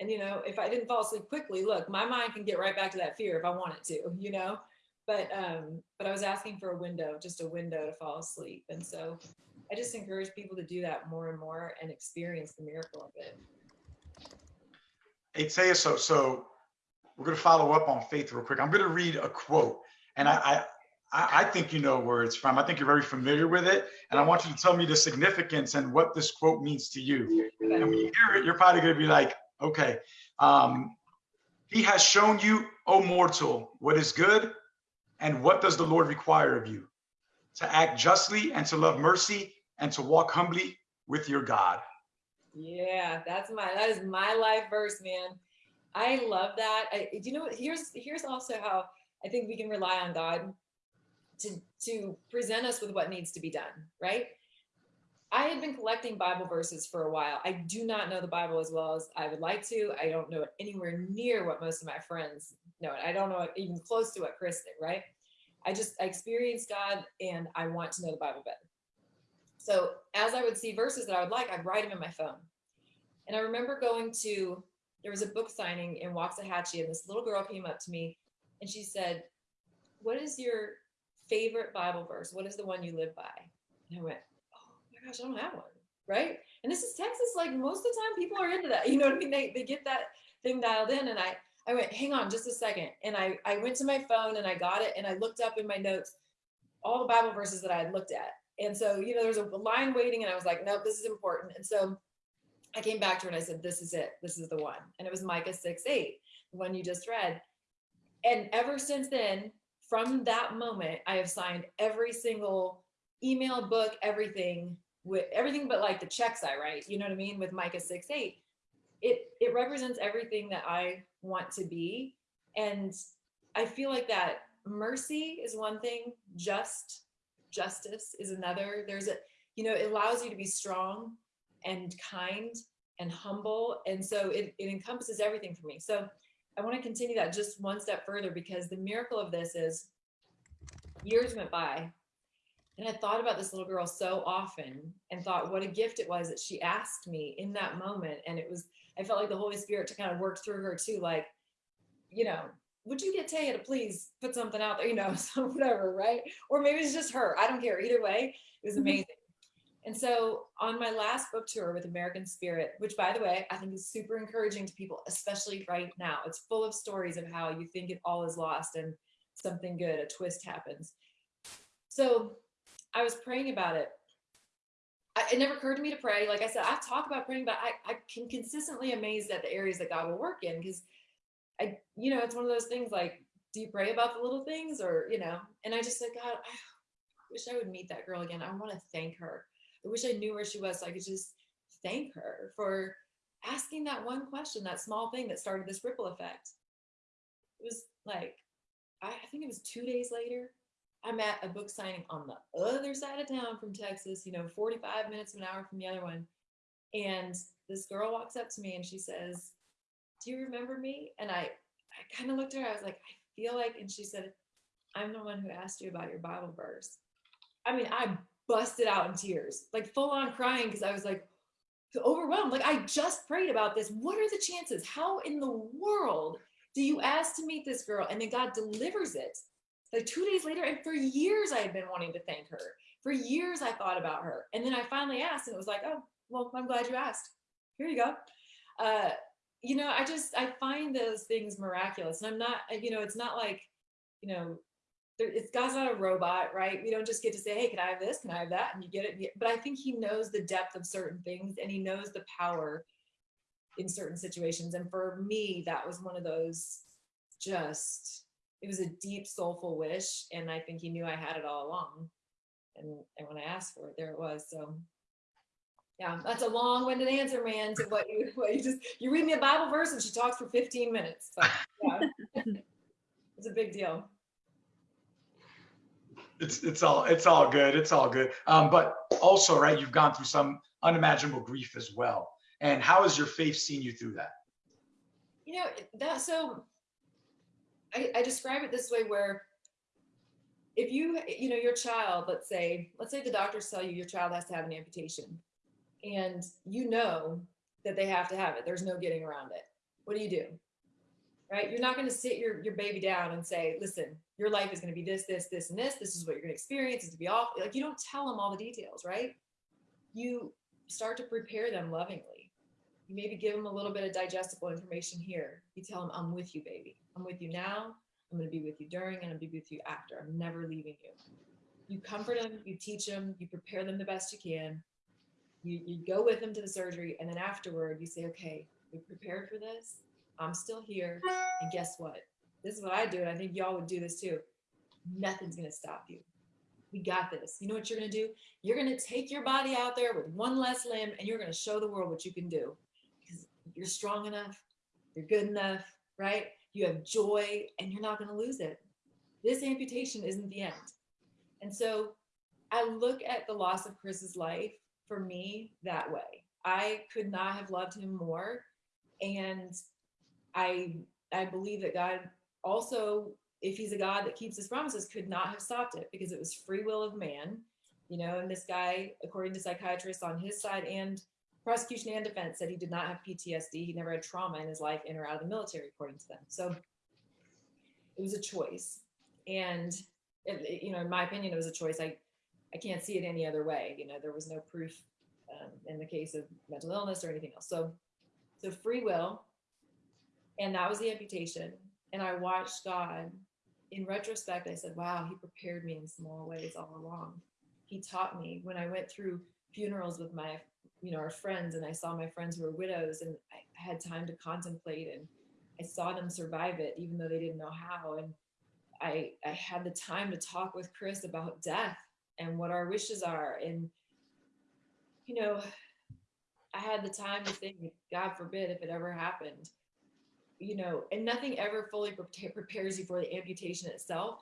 And, you know, if I didn't fall asleep quickly, look, my mind can get right back to that fear if I want it to, you know, but, um, but I was asking for a window, just a window to fall asleep. And so I just encourage people to do that more and more and experience the miracle of it. Hey, so, so we're going to follow up on faith real quick. I'm going to read a quote and I, I I, I, think you know where it's from. I think you're very familiar with it. And I want you to tell me the significance and what this quote means to you. And when you hear it, you're probably going to be like, okay, um, he has shown you, O mortal, what is good and what does the Lord require of you? To act justly and to love mercy and to walk humbly with your God. Yeah, that's my, that is my life verse, man. I love that. I, you know, here's, here's also how I think we can rely on God to, to present us with what needs to be done, right? I had been collecting Bible verses for a while. I do not know the Bible as well as I would like to. I don't know it anywhere near what most of my friends know it. I don't know it even close to what Chris did, right? I just I experienced God and I want to know the Bible better. So as I would see verses that I would like, I'd write them in my phone. And I remember going to, there was a book signing in Waxahachie and this little girl came up to me and she said, what is your favorite Bible verse? What is the one you live by? And I went, oh my gosh, I don't have one, right? And this is Texas. Like most of the time, people are into that. You know what I mean? They they get that thing dialed in and I, I went, hang on just a second. And I, I went to my phone and I got it and I looked up in my notes all the Bible verses that I had looked at. And so, you know, there's a line waiting and I was like, nope, this is important. And so I came back to her and I said, this is it. This is the one. And it was Micah 6, 8, the one you just read. And ever since then, from that moment, I have signed every single email, book, everything with everything but like the checks I write, you know what I mean? With Micah 6, 8. It, it represents everything that I want to be. And I feel like that mercy is one thing, just justice is another. There's a, you know, it allows you to be strong and kind and humble. And so it, it encompasses everything for me. So I want to continue that just one step further because the miracle of this is years went by and I thought about this little girl so often and thought what a gift it was that she asked me in that moment. And it was, I felt like the Holy Spirit to kind of work through her too, like, you know, would you get Taya to please put something out there, you know, so whatever, right? Or maybe it's just her. I don't care. Either way, it was mm-hmm. amazing. And so on my last book tour with American Spirit, which by the way, I think is super encouraging to people, especially right now, it's full of stories of how you think it all is lost and something good, a twist happens. So I was praying about it. I, it never occurred to me to pray. Like I said, I talk about praying, but I, I can consistently amazed at the areas that God will work in because I, you know, it's one of those things like, do you pray about the little things or, you know, and I just said, God, I wish I would meet that girl again. I want to thank her. I wish I knew where she was so I could just thank her for asking that one question, that small thing that started this ripple effect. It was like, I, I think it was two days later, I'm at a book signing on the other side of town from Texas, you know, 45 minutes, an hour from the other one. And this girl walks up to me and she says, do you remember me? And I, I kind of looked at her, I was like, I feel like, and she said, I'm the one who asked you about your Bible verse. I mean, I busted out in tears, like full on crying because I was like overwhelmed. Like I just prayed about this. What are the chances? How in the world do you ask to meet this girl? And then God delivers it like two days later. And for years I had been wanting to thank her. For years I thought about her. And then I finally asked and it was like, oh, well, I'm glad you asked. Here you go. Uh, you know, I just, I find those things miraculous. And I'm not, you know, it's not like, you know, it's God's not a robot, right? We don't just get to say, hey, can I have this? Can I have that? And you get it. But I think he knows the depth of certain things and he knows the power in certain situations. And for me, that was one of those just, it was a deep soulful wish. And I think he knew I had it all along. And, and when I asked for it, there it was. So yeah, that's a long-winded answer, man, to what you what you just you read me a Bible verse and she talks for 15 minutes. But, yeah. it's a big deal it's it's all it's all good it's all good. Um but also right you've gone through some unimaginable grief as well. And how has your faith seen you through that? You know that so I, I describe it this way where if you you know your child let's say let's say the doctors tell you your child has to have an amputation and you know that they have to have it there's no getting around it. What do you do right you're not going to sit your your baby down and say listen your life is going to be this, this, this, and this. This is what you're going to experience. It's to be off. Like you don't tell them all the details, right? You start to prepare them lovingly. You maybe give them a little bit of digestible information here. You tell them, I'm with you, baby. I'm with you now. I'm going to be with you during and to be with you after. I'm never leaving you. You comfort them, you teach them, you prepare them the best you can. You, you go with them to the surgery. And then afterward, you say, okay, we prepared for this. I'm still here. And guess what? this is what I do, and I think y'all would do this too. Nothing's gonna stop you. We got this. You know what you're gonna do? You're gonna take your body out there with one less limb, and you're gonna show the world what you can do. Because you're strong enough, you're good enough, right? You have joy, and you're not gonna lose it. This amputation isn't the end. And so I look at the loss of Chris's life for me that way. I could not have loved him more. And I I believe that God also, if he's a God that keeps his promises, could not have stopped it because it was free will of man, you know, and this guy, according to psychiatrists on his side and prosecution and defense said he did not have PTSD. He never had trauma in his life in or out of the military, according to them. So it was a choice. And, it, you know, in my opinion, it was a choice. I, I can't see it any other way. You know, there was no proof um, in the case of mental illness or anything else. So, so free will, And that was the amputation. And I watched God. In retrospect, I said, wow, he prepared me in small ways all along. He taught me when I went through funerals with my, you know, our friends and I saw my friends who were widows and I had time to contemplate and I saw them survive it, even though they didn't know how. And I, I had the time to talk with Chris about death and what our wishes are. And, you know, I had the time to think, God forbid if it ever happened, you know, and nothing ever fully pre- prepares you for the amputation itself.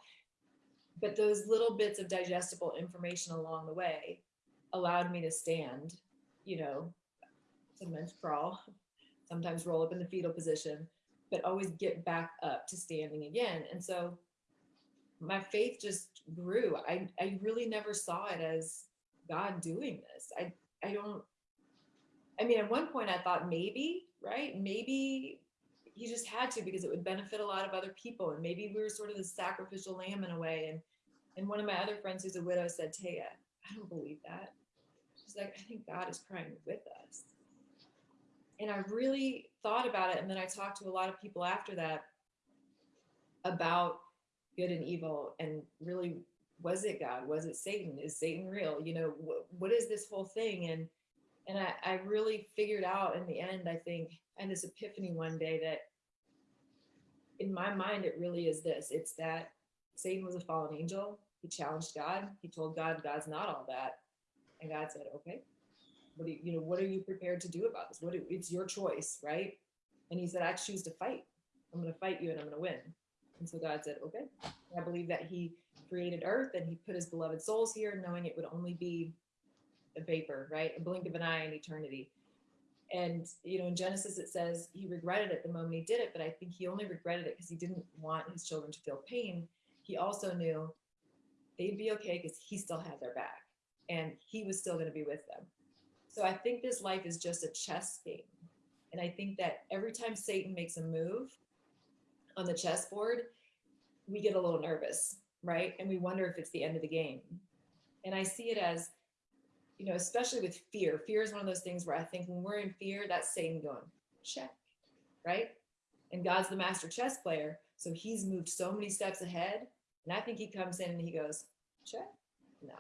But those little bits of digestible information along the way allowed me to stand, you know, sometimes crawl, sometimes roll up in the fetal position, but always get back up to standing again. And so my faith just grew. I, I really never saw it as God doing this. I, I don't, I mean, at one point I thought maybe, right? Maybe he just had to because it would benefit a lot of other people. And maybe we were sort of the sacrificial lamb in a way. And, and one of my other friends who's a widow said, Taya, I don't believe that. She's like, I think God is crying with us. And I really thought about it. And then I talked to a lot of people after that about good and evil and really was it god was it satan is satan real you know wh- what is this whole thing and and I, I really figured out in the end i think and this epiphany one day that in my mind it really is this. It's that satan was a fallen angel. He challenged god. He told god god's not all that. And god said okay. What do you, you know what are you prepared to do about this? What do, it's your choice right? And he said i choose to fight. I'm going to fight you and i'm going to win. And so God said, okay, I believe that he created earth and he put his beloved souls here, knowing it would only be a vapor, right? A blink of an eye in eternity. And, you know, in Genesis, it says he regretted it the moment he did it, but I think he only regretted it because he didn't want his children to feel pain. He also knew they'd be okay because he still had their back and he was still going to be with them. So I think this life is just a chess game. And I think that every time Satan makes a move, on the chessboard, we get a little nervous, right? And we wonder if it's the end of the game. And I see it as, you know, especially with fear. Fear is one of those things where I think when we're in fear, that's Satan going, check, right? And God's the master chess player. So he's moved so many steps ahead. And I think he comes in and he goes, check, no,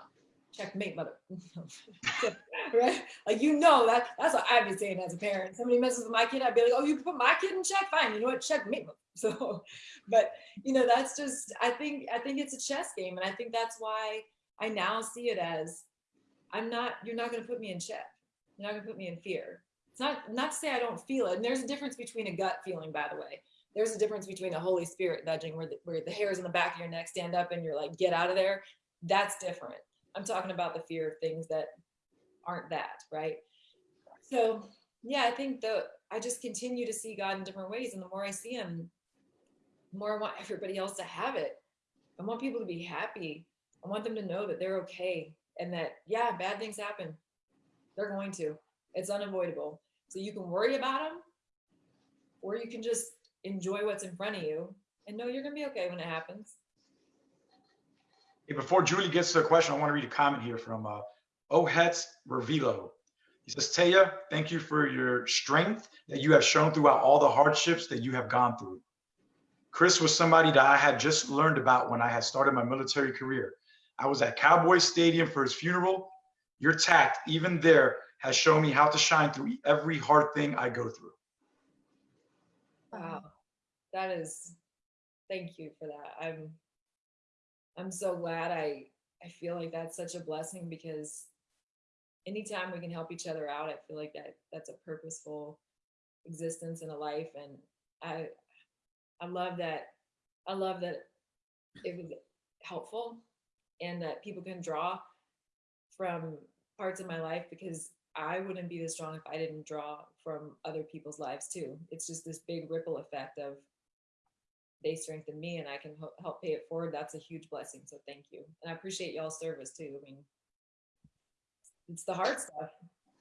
checkmate, mother. right? Like you know that that's what I've been saying as a parent. Somebody messes with my kid, I'd be like, oh, you put my kid in check, fine. You know what? Checkmate. So, but you know, that's just I think I think it's a chess game, and I think that's why I now see it as I'm not. You're not going to put me in check. You're not going to put me in fear. It's not not to say I don't feel it. And there's a difference between a gut feeling, by the way. There's a difference between a Holy Spirit nudging, where the, where the hairs on the back of your neck stand up, and you're like, get out of there. That's different. I'm talking about the fear of things that aren't that, right? So yeah, I think the I just continue to see God in different ways. And the more I see him, the more I want everybody else to have it. I want people to be happy. I want them to know that they're okay and that, yeah, bad things happen. They're going to. It's unavoidable. So you can worry about them or you can just enjoy what's in front of you and know you're going to be okay when it happens. Hey, before Julie gets to the question, I want to read a comment here from uh, Ohet Revilo. He says, Taya, thank you for your strength that you have shown throughout all the hardships that you have gone through. Chris was somebody that I had just learned about when I had started my military career. I was at Cowboy Stadium for his funeral. Your tact, even there, has shown me how to shine through every hard thing I go through. Wow. That is thank you for that. I'm I'm so glad I I feel like that's such a blessing because anytime we can help each other out, I feel like that that's a purposeful existence in a life. And I I love that I love that it was helpful and that people can draw from parts of my life because I wouldn't be this strong if I didn't draw from other people's lives too. It's just this big ripple effect of they strengthen me and I can help pay it forward. That's a huge blessing. So thank you. And I appreciate y'all's service too. I mean, it's the hard stuff.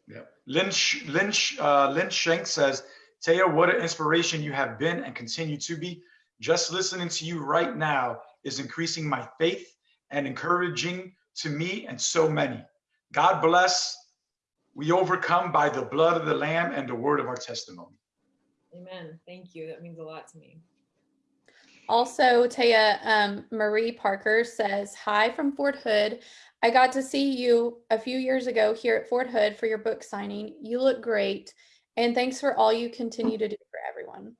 Yeah. Lynch, Lynch, uh, Lynch Shank says, Taya, what an inspiration you have been and continue to be. Just listening to you right now is increasing my faith and encouraging to me and so many. God bless. We overcome by the blood of the Lamb and the word of our testimony. Amen. Thank you. That means a lot to me. Also, Taya, um, Marie Parker says, Hi from Fort Hood. I got to see you a few years ago here at Fort Hood for your book signing. You look great. And thanks for all you continue to do for everyone.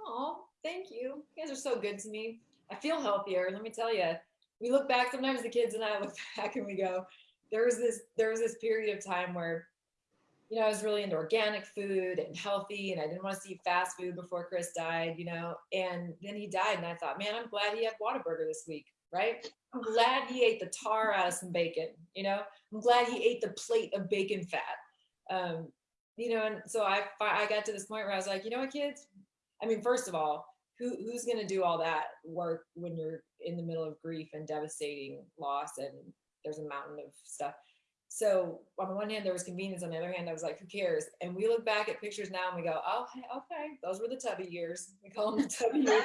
Oh, thank you. You guys are so good to me. I feel healthier. Let me tell you. We look back. Sometimes the kids and I look back and we go, "There was this. There was this period of time where, you know, I was really into organic food and healthy, and I didn't want to see fast food before Chris died. You know, and then he died, and I thought, man, I'm glad he had Whataburger this week, right? I'm glad he ate the tar out of some bacon. You know, I'm glad he ate the plate of bacon fat. Um, you know, and so I I got to this point where I was like, you know what, kids? I mean, first of all, who who's going to do all that work when you're in the middle of grief and devastating loss and there's a mountain of stuff. So on the one hand, there was convenience. On the other hand, I was like, who cares? And we look back at pictures now and we go, oh, okay, those were the tubby years. We call them the tubby years.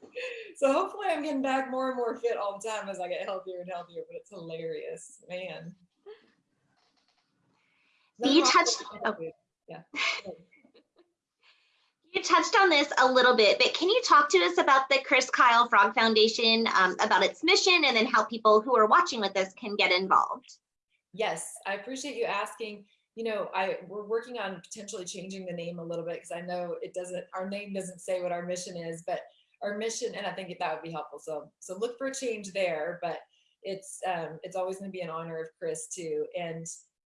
so hopefully I'm getting back more and more fit all the time as I get healthier and healthier, but it's hilarious, man. You touched, oh. yeah. You touched on this a little bit, but can you talk to us about the Chris Kyle Frog Foundation, um, about its mission, and then how people who are watching with us can get involved? Yes, I appreciate you asking. You know, I we're working on potentially changing the name a little bit because I know it doesn't. Our name doesn't say what our mission is, but our mission, and I think that would be helpful. So, so look for a change there. But it's um, it's always going to be in honor of Chris too, and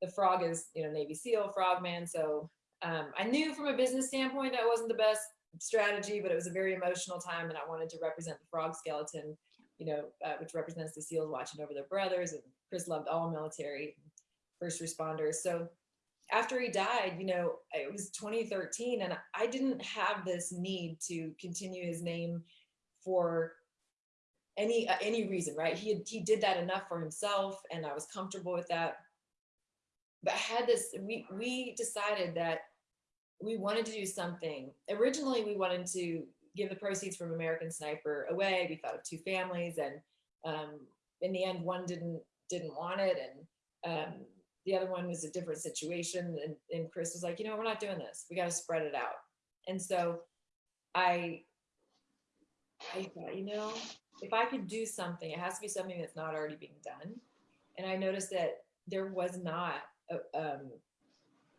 the frog is you know Navy SEAL frogman, so um, I knew from a business standpoint that wasn't the best strategy, but it was a very emotional time, and I wanted to represent the frog skeleton, you know, uh, which represents the SEALs watching over their brothers. And Chris loved all military first responders. So after he died, you know, it was 2013, and I didn't have this need to continue his name for any uh, any reason, right? He had, he did that enough for himself, and I was comfortable with that but I had this, we, we decided that we wanted to do something. Originally, we wanted to give the proceeds from American Sniper away. We thought of two families and um, in the end, one didn't, didn't want it. And um, the other one was a different situation. And, and Chris was like, you know, we're not doing this. We got to spread it out. And so I, I thought, you know, if I could do something, it has to be something that's not already being done. And I noticed that there was not um,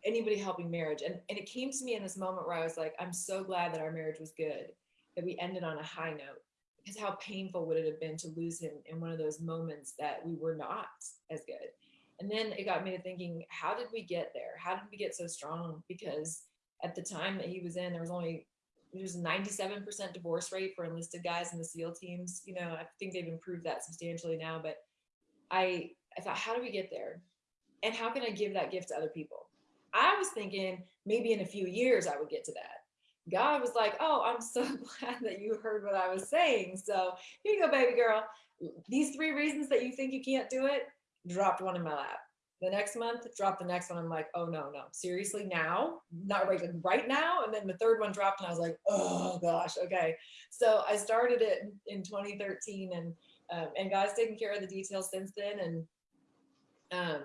anybody helping marriage. And, and it came to me in this moment where I was like, I'm so glad that our marriage was good, that we ended on a high note. Because how painful would it have been to lose him in one of those moments that we were not as good? And then it got me to thinking, how did we get there? How did we get so strong? Because at the time that he was in, there was only there's 97% divorce rate for enlisted guys in the SEAL teams. You know, I think they've improved that substantially now, but I I thought, how do we get there? and how can I give that gift to other people? I was thinking maybe in a few years I would get to that. God was like, oh, I'm so glad that you heard what I was saying. So here you go, baby girl. These three reasons that you think you can't do it, dropped one in my lap. The next month, dropped the next one. I'm like, oh no, no, seriously now? Not right, right now? And then the third one dropped and I was like, oh gosh, okay. So I started it in 2013 and um, and God's taken care of the details since then. And um,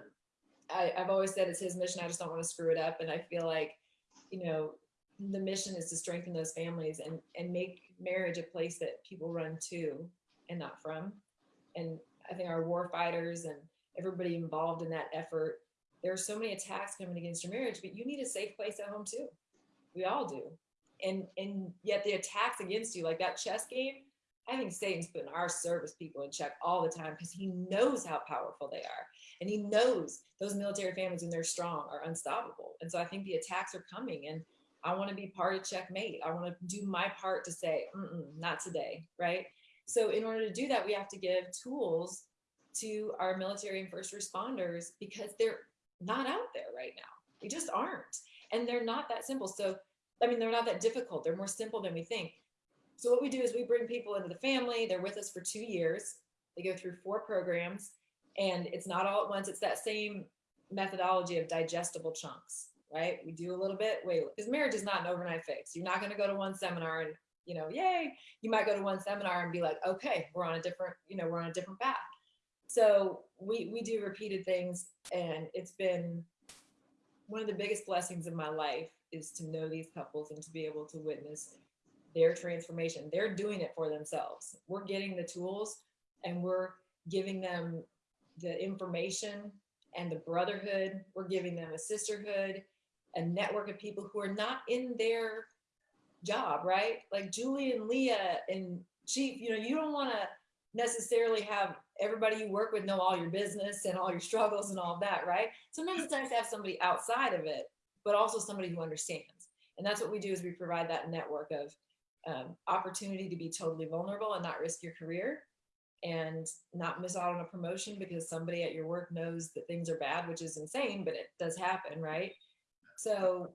I, I've always said it's his mission. I just don't want to screw it up. And I feel like, you know, the mission is to strengthen those families and and make marriage a place that people run to and not from. And I think our war fighters and everybody involved in that effort, there are so many attacks coming against your marriage, but you need a safe place at home too. We all do. And and yet the attacks against you, like that chess game, I think Satan's putting our service people in check all the time because he knows how powerful they are. And he knows those military families, when they're strong, are unstoppable. And so I think the attacks are coming. And I want to be part of checkmate. I want to do my part to say, not today, right? So in order to do that, we have to give tools to our military and first responders because they're not out there right now. They just aren't. And they're not that simple. So, I mean, they're not that difficult. They're more simple than we think. So what we do is we bring people into the family. They're with us for two years. They go through four programs and it's not all at once. It's that same methodology of digestible chunks, right? We do a little bit, wait, because marriage is not an overnight fix. You're not going to go to one seminar and, you know, yay, you might go to one seminar and be like, okay, we're on a different, you know, we're on a different path. So we, we do repeated things and it's been, one of the biggest blessings of my life is to know these couples and to be able to witness their transformation. They're doing it for themselves. We're getting the tools and we're giving them the information and the brotherhood. We're giving them a sisterhood, a network of people who are not in their job, right? Like Julie and Leah and Chief, you know, you don't want to necessarily have everybody you work with know all your business and all your struggles and all that, right? Sometimes it's nice to have somebody outside of it, but also somebody who understands. And that's what we do is we provide that network of um, opportunity to be totally vulnerable and not risk your career and not miss out on a promotion because somebody at your work knows that things are bad, which is insane, but it does happen, right? So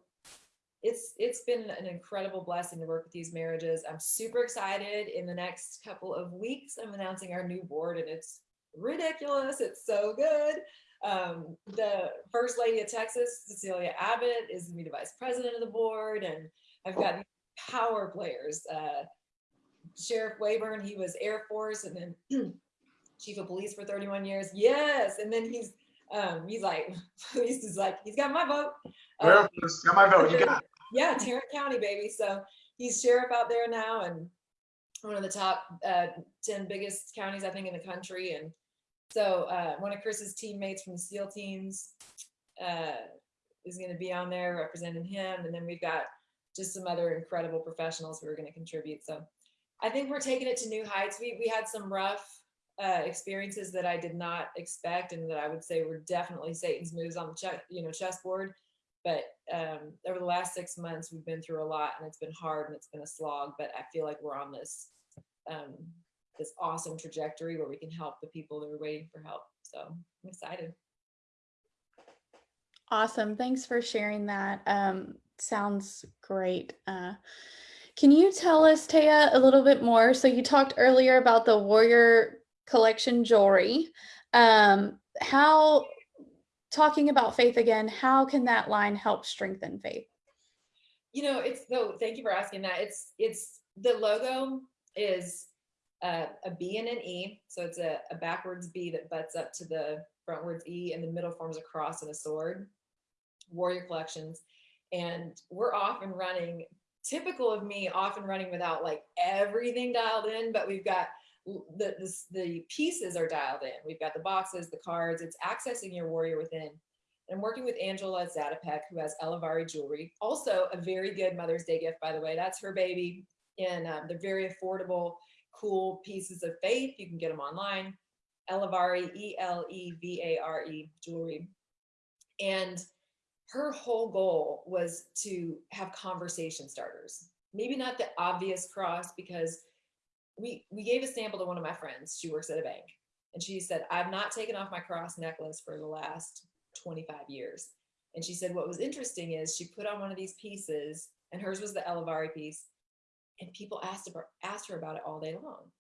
it's it's been an incredible blessing to work with these marriages. I'm super excited. In the next couple of weeks, I'm announcing our new board, and it's ridiculous. It's so good. Um, the first lady of Texas, Cecilia Abbott, is the vice president of the board, and I've got power players. Uh, Sheriff Waybourn, he was Air Force, and then chief of police for 31 years. Yes, and then he's um, he's like, he's just like, he's got my vote. Um, got my vote. You got it. yeah, Tarrant County, baby. So he's sheriff out there now and one of the top uh, 10 biggest counties, I think, in the country. And so uh, one of Chris's teammates from the SEAL teams uh, is going to be on there representing him. And then we've got just some other incredible professionals who are going to contribute. So I think we're taking it to new heights. We, we had some rough uh, experiences that I did not expect and that I would say were definitely Satan's moves on the chess, you know, chessboard. But um, over the last six months, we've been through a lot, and it's been hard and it's been a slog. But I feel like we're on this um, this awesome trajectory where we can help the people that are waiting for help. So I'm excited. Awesome. Thanks for sharing that. Um, sounds great. Uh, can you tell us, Taya, a little bit more? So you talked earlier about the Warrior Collection jewelry. Um, how, talking about faith again, how can that line help strengthen faith? You know, it's no. Thank you for asking that. It's it's the logo is uh, a B and an E, so it's a, a backwards B that butts up to the frontwards E, and the middle forms a cross and a sword. Warrior collections, and we're off and running. Typical of me, off and running without like everything dialed in, but we've got the the, the pieces are dialed in. We've got the boxes, the cards. It's accessing your warrior within. And I'm working with Angela Zatopek, who has Elevare jewelry. Also, a very good Mother's Day gift, by the way. That's her baby. And um, they're very affordable, cool pieces of faith. You can get them online. Elevare, E L E V A R E jewelry. And her whole goal was to have conversation starters. Maybe not the obvious cross because we we gave a sample to one of my friends. She works at a bank. And she said, I've not taken off my cross necklace for the last 25 years. And she said, what was interesting is she put on one of these pieces, and hers was the Elevare piece, and people asked about, asked her about it all day long.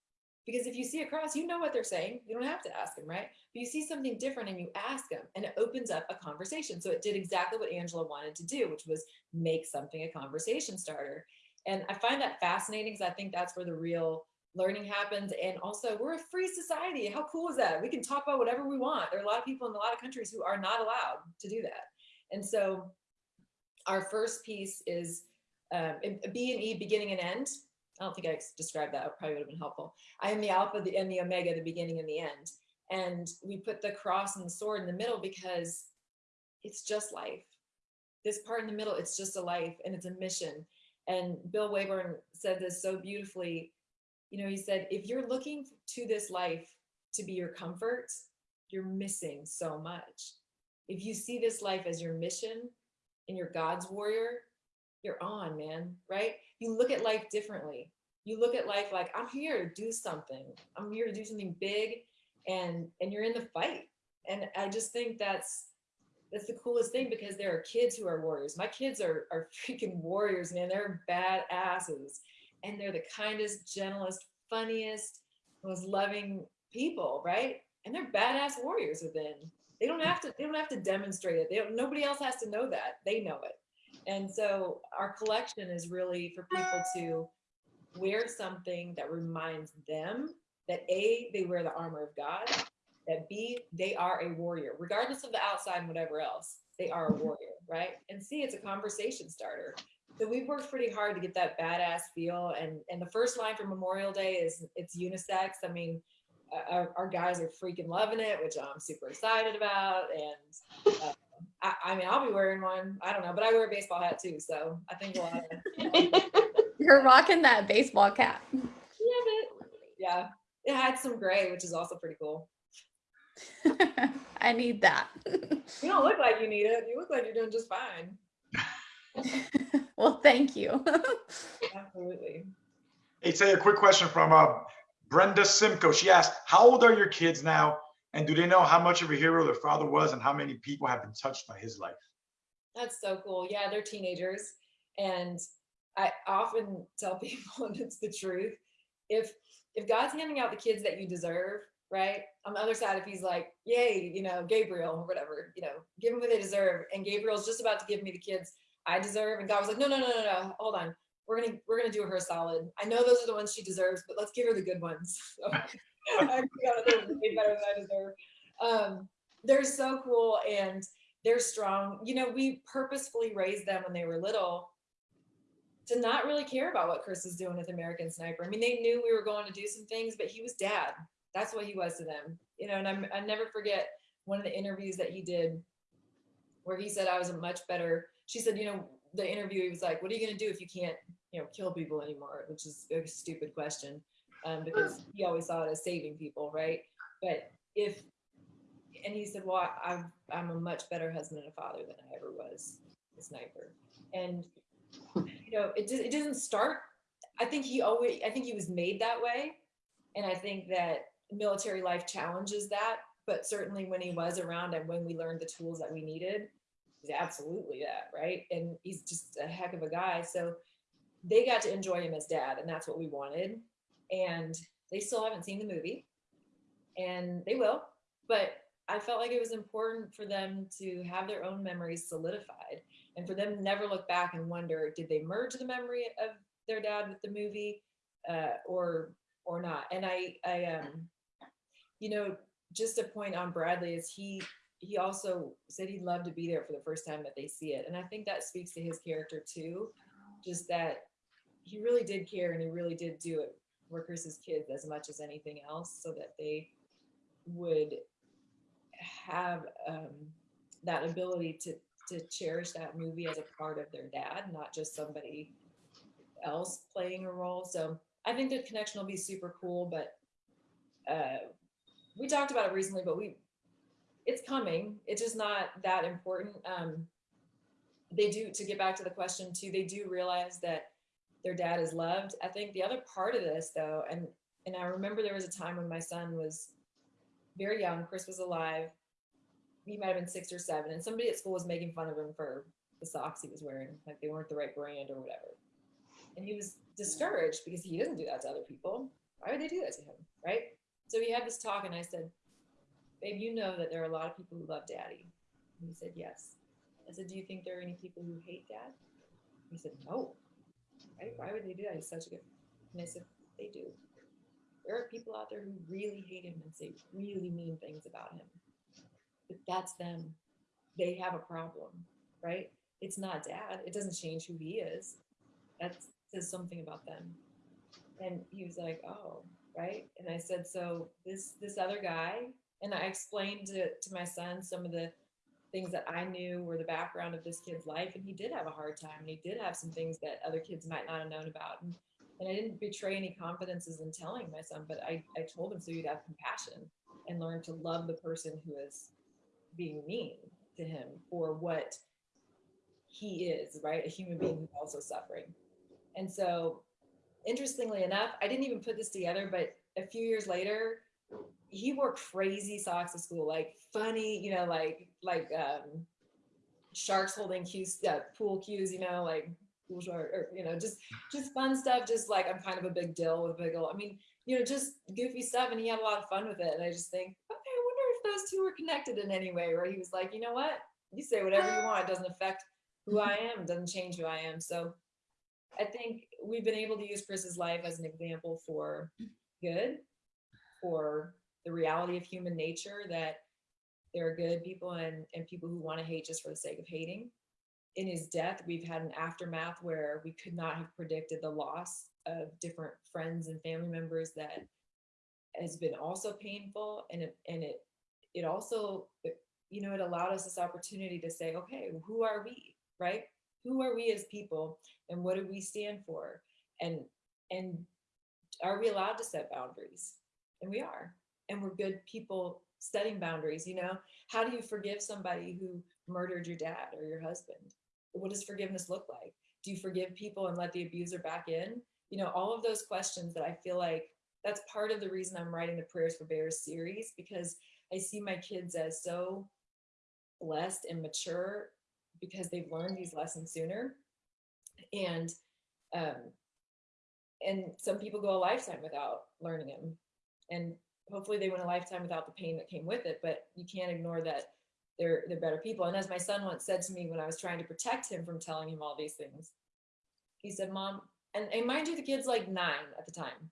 Because if you see a cross, you know what they're saying. You don't have to ask them, right? But you see something different and you ask them, and it opens up a conversation. So it did exactly what Angela wanted to do, which was make something a conversation starter. And I find that fascinating because I think that's where the real learning happens. And also, we're a free society. How cool is that? We can talk about whatever we want. There are a lot of people in a lot of countries who are not allowed to do that. And so, our first piece is um, B and E, beginning and end. I don't think I described that. It probably would have been helpful. I am the alpha the, and the omega, the beginning and the end. And we put the cross and the sword in the middle because it's just life. This part in the middle, it's just a life and it's a mission. And Bill Waybourn said this so beautifully. You know, he said, if you're looking to this life to be your comfort, you're missing so much. If you see this life as your mission and you're God's warrior, you're on, man, right? You look at life differently. You look at life like I'm here to do something. I'm here to do something big and and you're in the fight. And I just think that's that's the coolest thing because there are kids who are warriors. My kids are are freaking warriors, man. They're bad asses. And they're the kindest, gentlest, funniest, most loving people, right? And they're badass warriors within. They don't have to, they don't have to demonstrate it. They don't, nobody else has to know that. They know it. And so our collection is really for people to wear something that reminds them that A, they wear the armor of God, that B, they are a warrior, regardless of the outside and whatever else, they are a warrior. right? And see, it's a conversation starter. So we've worked pretty hard to get that badass feel. And and the first line for Memorial Day is it's unisex. I mean, uh, our, our guys are freaking loving it, which I'm super excited about. And uh, I, I mean, I'll be wearing one. I don't know, but I wear a baseball hat too. So I think a lot of You're rocking that baseball cap. Love it. Yeah. It had some gray, which is also pretty cool. I need that. You don't look like you need it. You look like you're doing just fine. well, thank you. Absolutely. Hey, say a quick question from uh, Brenda Simcoe. She asked, "How old are your kids now, and do they know how much of a hero their father was, and how many people have been touched by his life?" That's so cool. Yeah, they're teenagers. And I often tell people, and it's the truth, if if God's handing out the kids that you deserve, right? On the other side, if he's like, yay, you know, Gabriel or whatever, you know, give them what they deserve. And Gabriel's just about to give me the kids I deserve. And God was like, no, no, no, no, no, hold on. We're gonna we're gonna do her a solid. I know those are the ones she deserves, but let's give her the good ones. So I way better than I deserve. Um, they're so cool and they're strong. You know, we purposefully raised them when they were little to not really care about what Chris is doing with American Sniper. I mean, they knew we were going to do some things, but he was dad. That's what he was to them. You know, and I'm, I never forget one of the interviews that he did where he said I was a much better. She said, you know, the interview, he was like, what are you going to do if you can't, you know, kill people anymore? Which is a stupid question um, because he always saw it as saving people, right? But if, and he said, well, I've, I'm a much better husband and a father than I ever was a sniper. And, you know, it, just, it doesn't start, I think he always, I think he was made that way. And I think that military life challenges that, but certainly when he was around and when we learned the tools that we needed, he's absolutely that, right? And he's just a heck of a guy. So they got to enjoy him as dad, and that's what we wanted. And they still haven't seen the movie, and they will. But I felt like it was important for them to have their own memories solidified and for them never look back and wonder, did they merge the memory of their dad with the movie uh, or or not? And I, I um, you know, just a point on Bradley is he he also said he'd love to be there for the first time that they see it. And I think that speaks to his character too, just that he really did care and he really did do it workers Chris's kids as much as anything else so that they would have um, that ability to to cherish that movie as a part of their dad, not just somebody else playing a role. So I think the connection will be super cool, but uh, we talked about it recently, but we it's coming. It's just not that important. Um, they do to get back to the question too. They do realize that their dad is loved. I think the other part of this though, and and I remember there was a time when my son was very young. Chris was alive. He might have been six or seven, and somebody at school was making fun of him for the socks he was wearing, like they weren't the right brand or whatever. And he was discouraged because he doesn't do that to other people. Why would they do that to him, right? So we had this talk, and I said, "Babe, you know that there are a lot of people who love Daddy." And he said, "Yes." I said, "Do you think there are any people who hate Dad?" He said, "No." Right? Why would they do that? He's such a good. And I said, "They do. There are people out there who really hate him and say really mean things about him. But that's them. They have a problem, right? It's not Dad. It doesn't change who he is. That says something about them." And he was like, "Oh." right and i said so this this other guy and i explained to, to my son some of the things that i knew were the background of this kid's life and he did have a hard time and he did have some things that other kids might not have known about and, and i didn't betray any confidences in telling my son but i, I told him so he'd have compassion and learn to love the person who is being mean to him for what he is right? A human being who's also suffering. And so interestingly enough, I didn't even put this together, but a few years later, he wore crazy socks to school, like funny, you know, like like um, sharks holding cues, uh, pool cues, you know, like pool shark, or you know, just just fun stuff. Just like I'm kind of a big deal with big old. I mean, you know, just goofy stuff, and he had a lot of fun with it. And I just think, okay, I wonder if those two were connected in any way. Where he was like, you know what, you say whatever you want, it doesn't affect who I am, doesn't change who I am. So I think we've been able to use Chris's life as an example for good, for the reality of human nature that there are good people and, and people who want to hate just for the sake of hating. in his death, we've had an aftermath where we could not have predicted the loss of different friends and family members that has been also painful and it and it it also you know it allowed us this opportunity to say okay who are we? Right? Who are we as people and what do we stand for? And and are we allowed to set boundaries? And we are and we're good people setting boundaries you know? How do you forgive somebody who murdered your dad or your husband? What does forgiveness look like? Do you forgive people and let the abuser back in? You know all of those questions that i feel like that's part of the reason i'm writing the prayers for bears series because i see my kids as so blessed and mature because they've learned these lessons sooner. And um and some people go a lifetime without learning them and hopefully they went a lifetime without the pain that came with it but you can't ignore that they're they're better people. And as my son once said to me when i was trying to protect him from telling him all these things he said mom and, and mind you the kid's like nine at the time.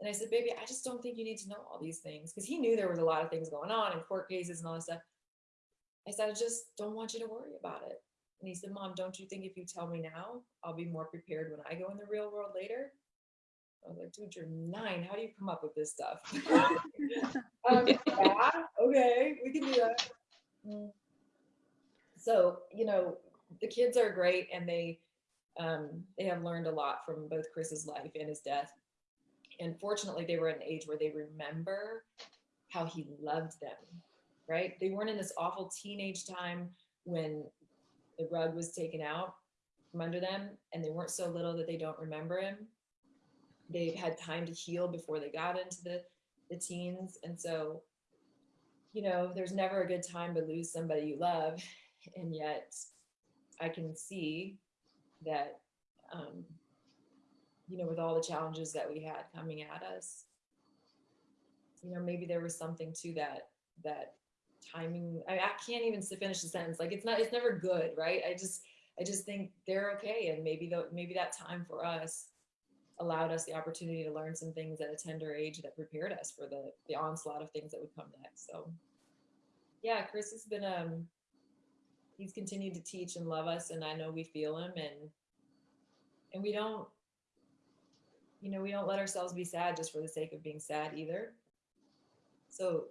And i said baby i just don't think you need to know all these things because he knew there was a lot of things going on and court cases and all this stuff. I said i just don't want you to worry about it. And he said mom don't you think if you tell me now i'll be more prepared when i go in the real world later I was like, dude, you're nine. How do you come up with this stuff? um, yeah, okay, we can do that. Mm. So, you know, the kids are great and they um, they have learned a lot from both Chris's life and his death. And fortunately, they were at an age where they remember how he loved them, right? They weren't in this awful teenage time when the rug was taken out from under them and they weren't so little that they don't remember him they've had time to heal before they got into the the teens. And so you know there's never a good time to lose somebody you love. And yet i can see that um you know with all the challenges that we had coming at us you know maybe there was something to that that timing. I, I can't even finish the sentence. Like it's not it's never good right? I just i just think they're okay. And maybe though maybe that time for us allowed us the opportunity to learn some things at a tender age that prepared us for the the onslaught of things that would come next. So yeah, Chris has been um he's continued to teach and love us and I know we feel him and and we don't you know, we don't let ourselves be sad just for the sake of being sad either. So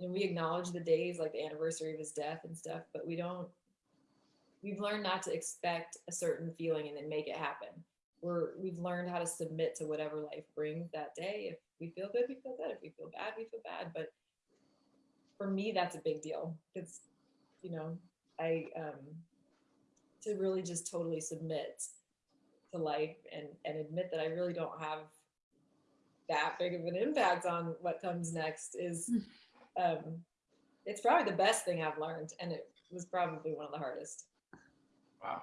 know, we acknowledge the days like the anniversary of his death and stuff, but we don't we've learned not to expect a certain feeling and then make it happen we're we've learned how to submit to whatever life brings that day. If we feel good, we feel good. If we feel bad, we feel bad. But for me, that's a big deal. It's you know, I um to really just totally submit to life and and admit that I really don't have that big of an impact on what comes next is um it's probably the best thing I've learned and it was probably one of the hardest. Wow.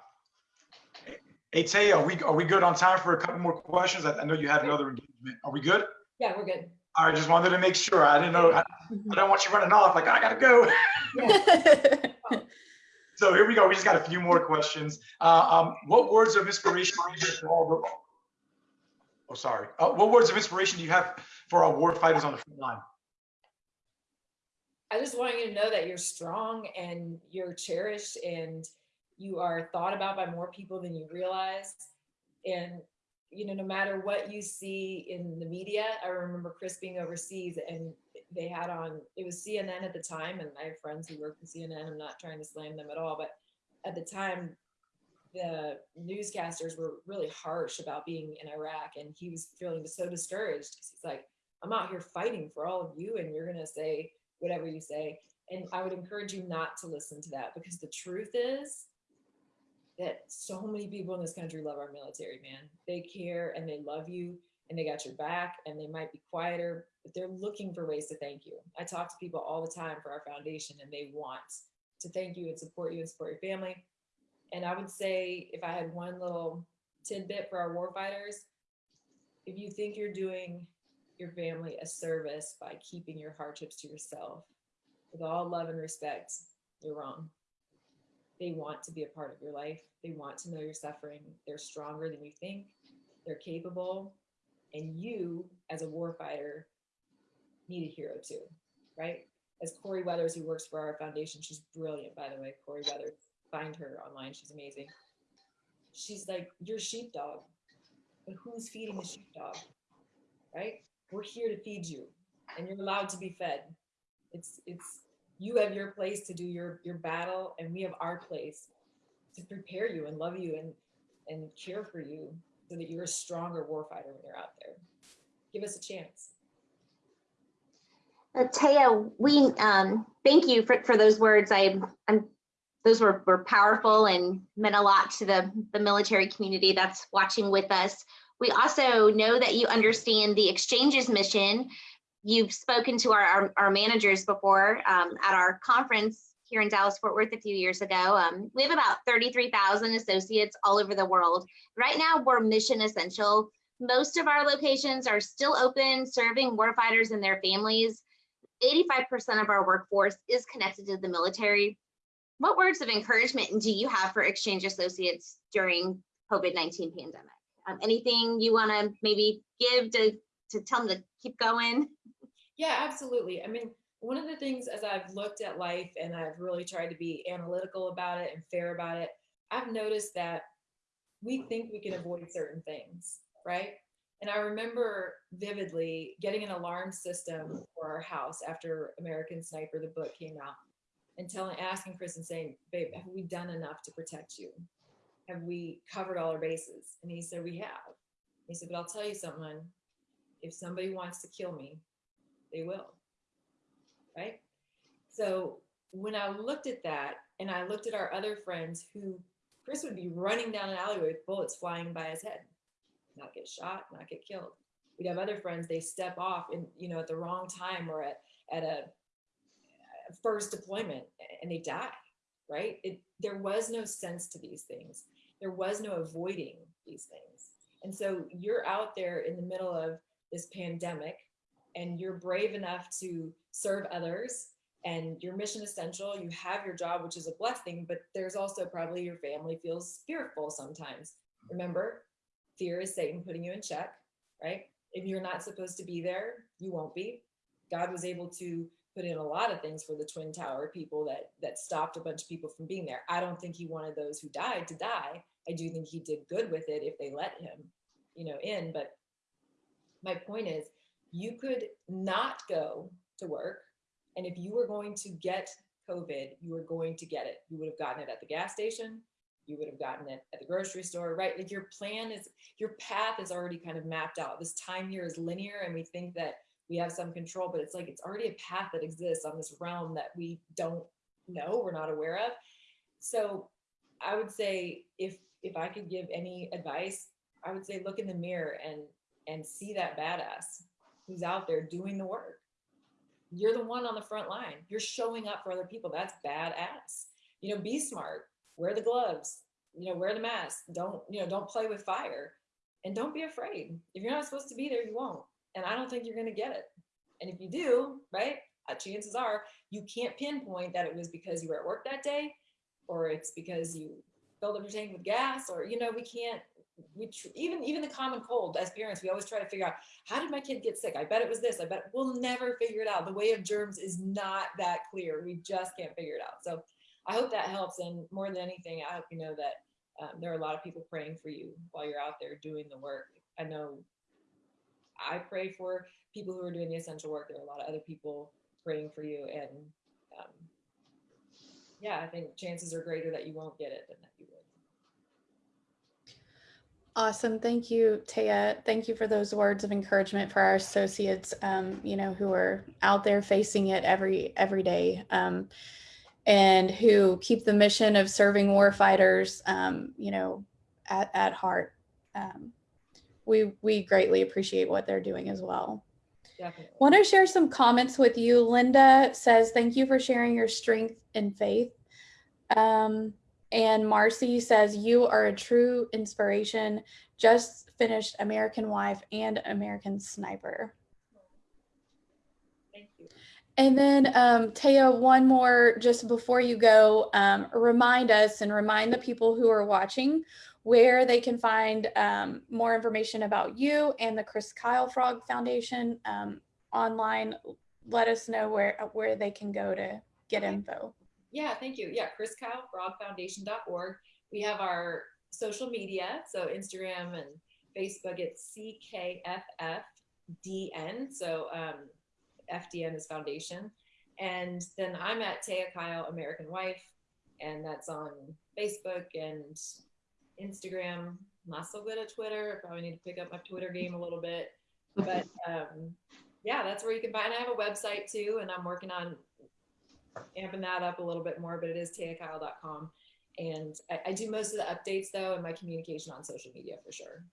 Hey, Taya, are we, are we good on time for a couple more questions? I I know you had another engagement. Are we good? Yeah, we're good. All right, just wanted to make sure. I didn't know, I I don't want you running off like, I gotta go. So here we go. We just got a few more questions. Uh, um, what words of inspiration do you for all the, oh, sorry. Uh, what words of inspiration do you have for our war fighters on the front line? I just want you to know that you're strong and you're cherished and you are thought about by more people than you realize. And, you know, no matter what you see in the media, I remember Chris being overseas and they had on, it was CNN at the time. And I have friends who work for CNN. I'm not trying to slam them at all, but at the time, the newscasters were really harsh about being in Iraq and he was feeling so discouraged. He's like, I'm out here fighting for all of you and you're going to say whatever you say. And I would encourage you not to listen to that because the truth is that so many people in this country love our military, man. They care and they love you and they got your back and they might be quieter, but they're looking for ways to thank you. I talk to people all the time for our foundation and they want to thank you and support you and support your family. And I would say if I had one little tidbit for our warfighters, if you think you're doing your family a service by keeping your hardships to yourself, with all love and respect, you're wrong. They want to be a part of your life. They want to know you're suffering. They're stronger than you think. They're capable. And you, as a warfighter, need a hero too, right? As Corey Weathers, who works for our foundation, she's brilliant, by the way. Corey Weathers find her online. She's amazing. She's like, you're sheepdog, but who's feeding the sheepdog? Right? We're here to feed you, and you're allowed to be fed. It's it's you have your place to do your your battle, and we have our place to prepare you and love you and and care for you so that you're a stronger warfighter when you're out there. Give us a chance. Uh, Taya, we um, thank you for, for those words. I, I'm, those were, were powerful and meant a lot to the, the military community that's watching with us. We also know that you understand the exchanges mission. You've spoken to our, our, our managers before um, at our conference here in Dallas Fort Worth a few years ago. Um, we have about 33,000 associates all over the world. Right now, we're mission essential. Most of our locations are still open, serving warfighters and their families. 85% of our workforce is connected to the military. What words of encouragement do you have for exchange associates during COVID-19 pandemic? Um, anything you want to maybe give to, to tell them to keep going? Yeah, absolutely. I mean, one of the things as I've looked at life and I've really tried to be analytical about it and fair about it, I've noticed that we think we can avoid certain things, right? And I remember vividly getting an alarm system for our house after American Sniper, the book came out, and telling, asking Chris and saying, babe, have we done enough to protect you? Have we covered all our bases? And he said, we have. He said, but I'll tell you something, if somebody wants to kill me, they will, right? So when I looked at that and I looked at our other friends who Chris would be running down an alleyway with bullets flying by his head not get shot, not get killed. We'd have other friends, they step off and, you know, at the wrong time or at, at a, first deployment and they die, right? It, there was no sense to these things. There was no avoiding these things. And so you're out there in the middle of this pandemic and you're brave enough to serve others and your mission essential you have your job which is a blessing but there's also probably your family feels fearful sometimes remember fear is Satan putting you in check, right? If you're not supposed to be there, you won't be. God was able to put in a lot of things for the Twin Tower people that that stopped a bunch of people from being there. I don't think he wanted those who died to die. I do think he did good with it if they let him, you know, in. But my point is, you could not go to work, and if you were going to get COVID, you were going to get it. You would have gotten it at the gas station you would have gotten it at the grocery store, right? Like your plan is, your path is already kind of mapped out. This time here is linear and we think that we have some control, but it's like, it's already a path that exists on this realm that we don't know, we're not aware of. So I would say if, if I could give any advice, I would say look in the mirror and, and see that badass who's out there doing the work. You're the one on the front line. You're showing up for other people. That's badass. You know, be smart wear the gloves, you know, wear the mask, don't, you know, don't play with fire and don't be afraid. If you're not supposed to be there, you won't. And I don't think you're going to get it. And if you do, right, uh, chances are you can't pinpoint that it was because you were at work that day or it's because you filled up your tank with gas or, you know, we can't, we even even the common cold as parents we always try to figure out how did my kid get sick i bet it was this i bet we'll never figure it out the way of germs is not that clear we just can't figure it out so I hope that helps. And more than anything, I hope you know that um, there are a lot of people praying for you while you're out there doing the work. I know I pray for people who are doing the essential work. There are a lot of other people praying for you. And um, yeah, I think chances are greater that you won't get it than that you. Awesome. Thank you, Taya. Thank you for those words of encouragement for our associates, um, you know, who are out there facing it every every day. Um, and who keep the mission of serving warfighters, um, you know, at, at heart. Um, we, we greatly appreciate what they're doing as well. Definitely. Want to share some comments with you. Linda says, thank you for sharing your strength and faith. Um, and Marcy says, you are a true inspiration. Just finished American Wife and American Sniper. Thank you. And then um, Taya, one more just before you go, um, remind us and remind the people who are watching where they can find um, more information about you and the Chris Kyle Frog Foundation um, online. Let us know where where they can go to get info. Yeah, thank you. Yeah, Chris Kyle, frogfoundation.org. We have our social media, so Instagram and Facebook, it's CKFFDN. So um, FDN is foundation. And then I'm at Taya Kyle, American Wife, and that's on Facebook and Instagram. Not so good at Twitter. I probably need to pick up my Twitter game a little bit. But um, yeah, that's where you can find. I have a website too, and I'm working on amping that up a little bit more, but it is tayakyle.com. And I, I do most of the updates though, and my communication on social media for sure.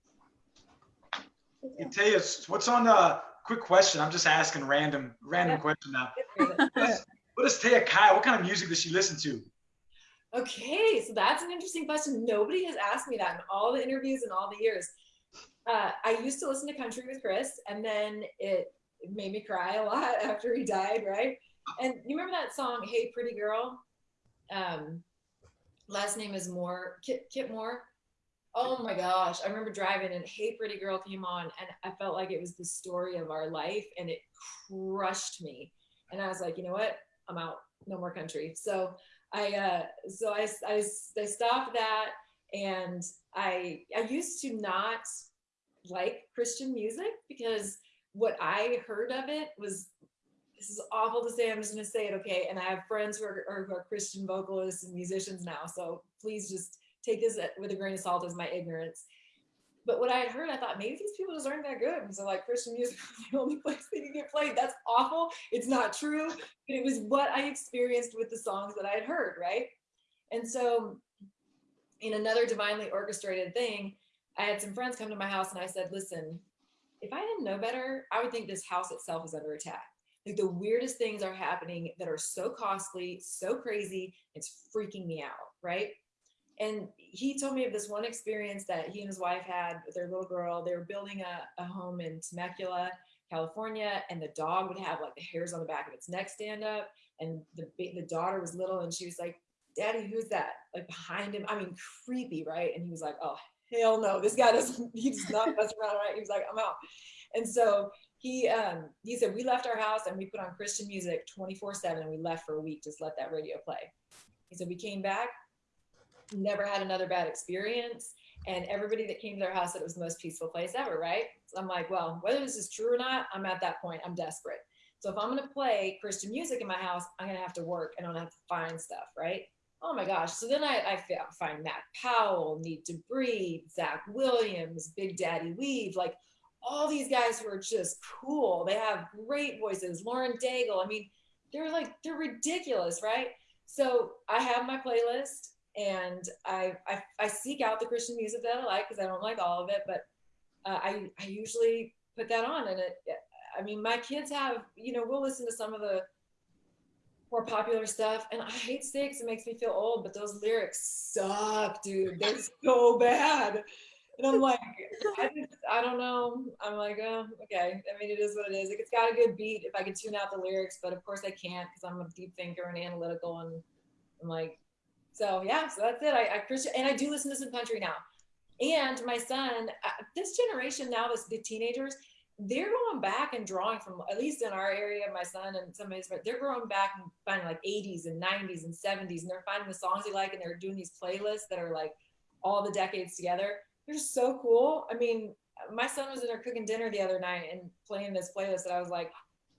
Hey, Taya, what's on the quick question? I'm just asking random, random Yeah. question now. What is Taya Kyle? What kind of music does she listen to? Okay, so that's an interesting question. Nobody has asked me that in all the interviews and all the years. Uh, I used to listen to country with Chris, and then it made me cry a lot after he died, right? And you remember that song, "Hey Pretty Girl"? Um, last name is Moore, Kip, Kip Moore. Oh my gosh, I remember driving and "Hey Pretty Girl" came on, and I felt like it was the story of our life, and it crushed me. And I was like, you know what? I'm out. No more country. So I uh, so I, I I stopped that, and I I used to not like Christian music because what I heard of it was this is awful to say. I'm just gonna say it, okay? And I have friends who are, who are Christian vocalists and musicians now, so please just take this with a grain of salt as my ignorance. But what I had heard, I thought maybe these people just aren't that good. And so like Christian music was the only place they could get played. That's awful. It's not true, but it was what I experienced with the songs that I had heard, right? And so in another divinely orchestrated thing, I had some friends come to my house and I said, listen, if I didn't know better, I would think this house itself is under attack. Like the weirdest things are happening that are so costly, so crazy, it's freaking me out, right? And he told me of this one experience that he and his wife had with their little girl. They were building a, a home in Temecula, California, and the dog would have like the hairs on the back of its neck stand up. And the the daughter was little, and she was like, "Daddy, who's that?" Like behind him. I mean, creepy, right? And he was like, "Oh hell no, this guy doesn't. He does not mess around, right?" He was like, "I'm out." And so he um he said we left our house and we put on Christian music 24 seven, and we left for a week. Just let that radio play. He said we came back never had another bad experience. And everybody that came to their house said it was the most peaceful place ever, right? So I'm like, well, whether this is true or not, I'm at that point. I'm desperate. So if I'm gonna play Christian music in my house, I'm gonna have to work and I'm gonna have to find stuff, right? Oh my gosh. So then I, I find Matt Powell, Need to Breathe, Zach Williams, Big Daddy Weave, like all these guys who are just cool. They have great voices. Lauren Daigle. I mean, they're like, they're ridiculous, right? So I have my playlist and I, I, I seek out the Christian music that I like because I don't like all of it, but uh, I I usually put that on, and it. I mean, my kids have you know we'll listen to some of the more popular stuff, and I hate 'cause it makes me feel old, but those lyrics suck, dude. They're so bad. And I'm like, I, just, I don't know. I'm like, oh, okay. I mean, it is what it is. Like, it's got a good beat if I could tune out the lyrics, but of course I can't because I'm a deep thinker and analytical, and I'm like, so yeah, so that's it. I, I Christian, and I do listen to some country now. And my son, uh, this generation now, this the teenagers, they're going back and drawing from at least in our area. My son and some of his friends, they're going back and finding like 80s and 90s and 70s, and they're finding the songs they like, and they're doing these playlists that are like all the decades together. They're so cool. I mean, my son was in there cooking dinner the other night and playing this playlist, and I was like,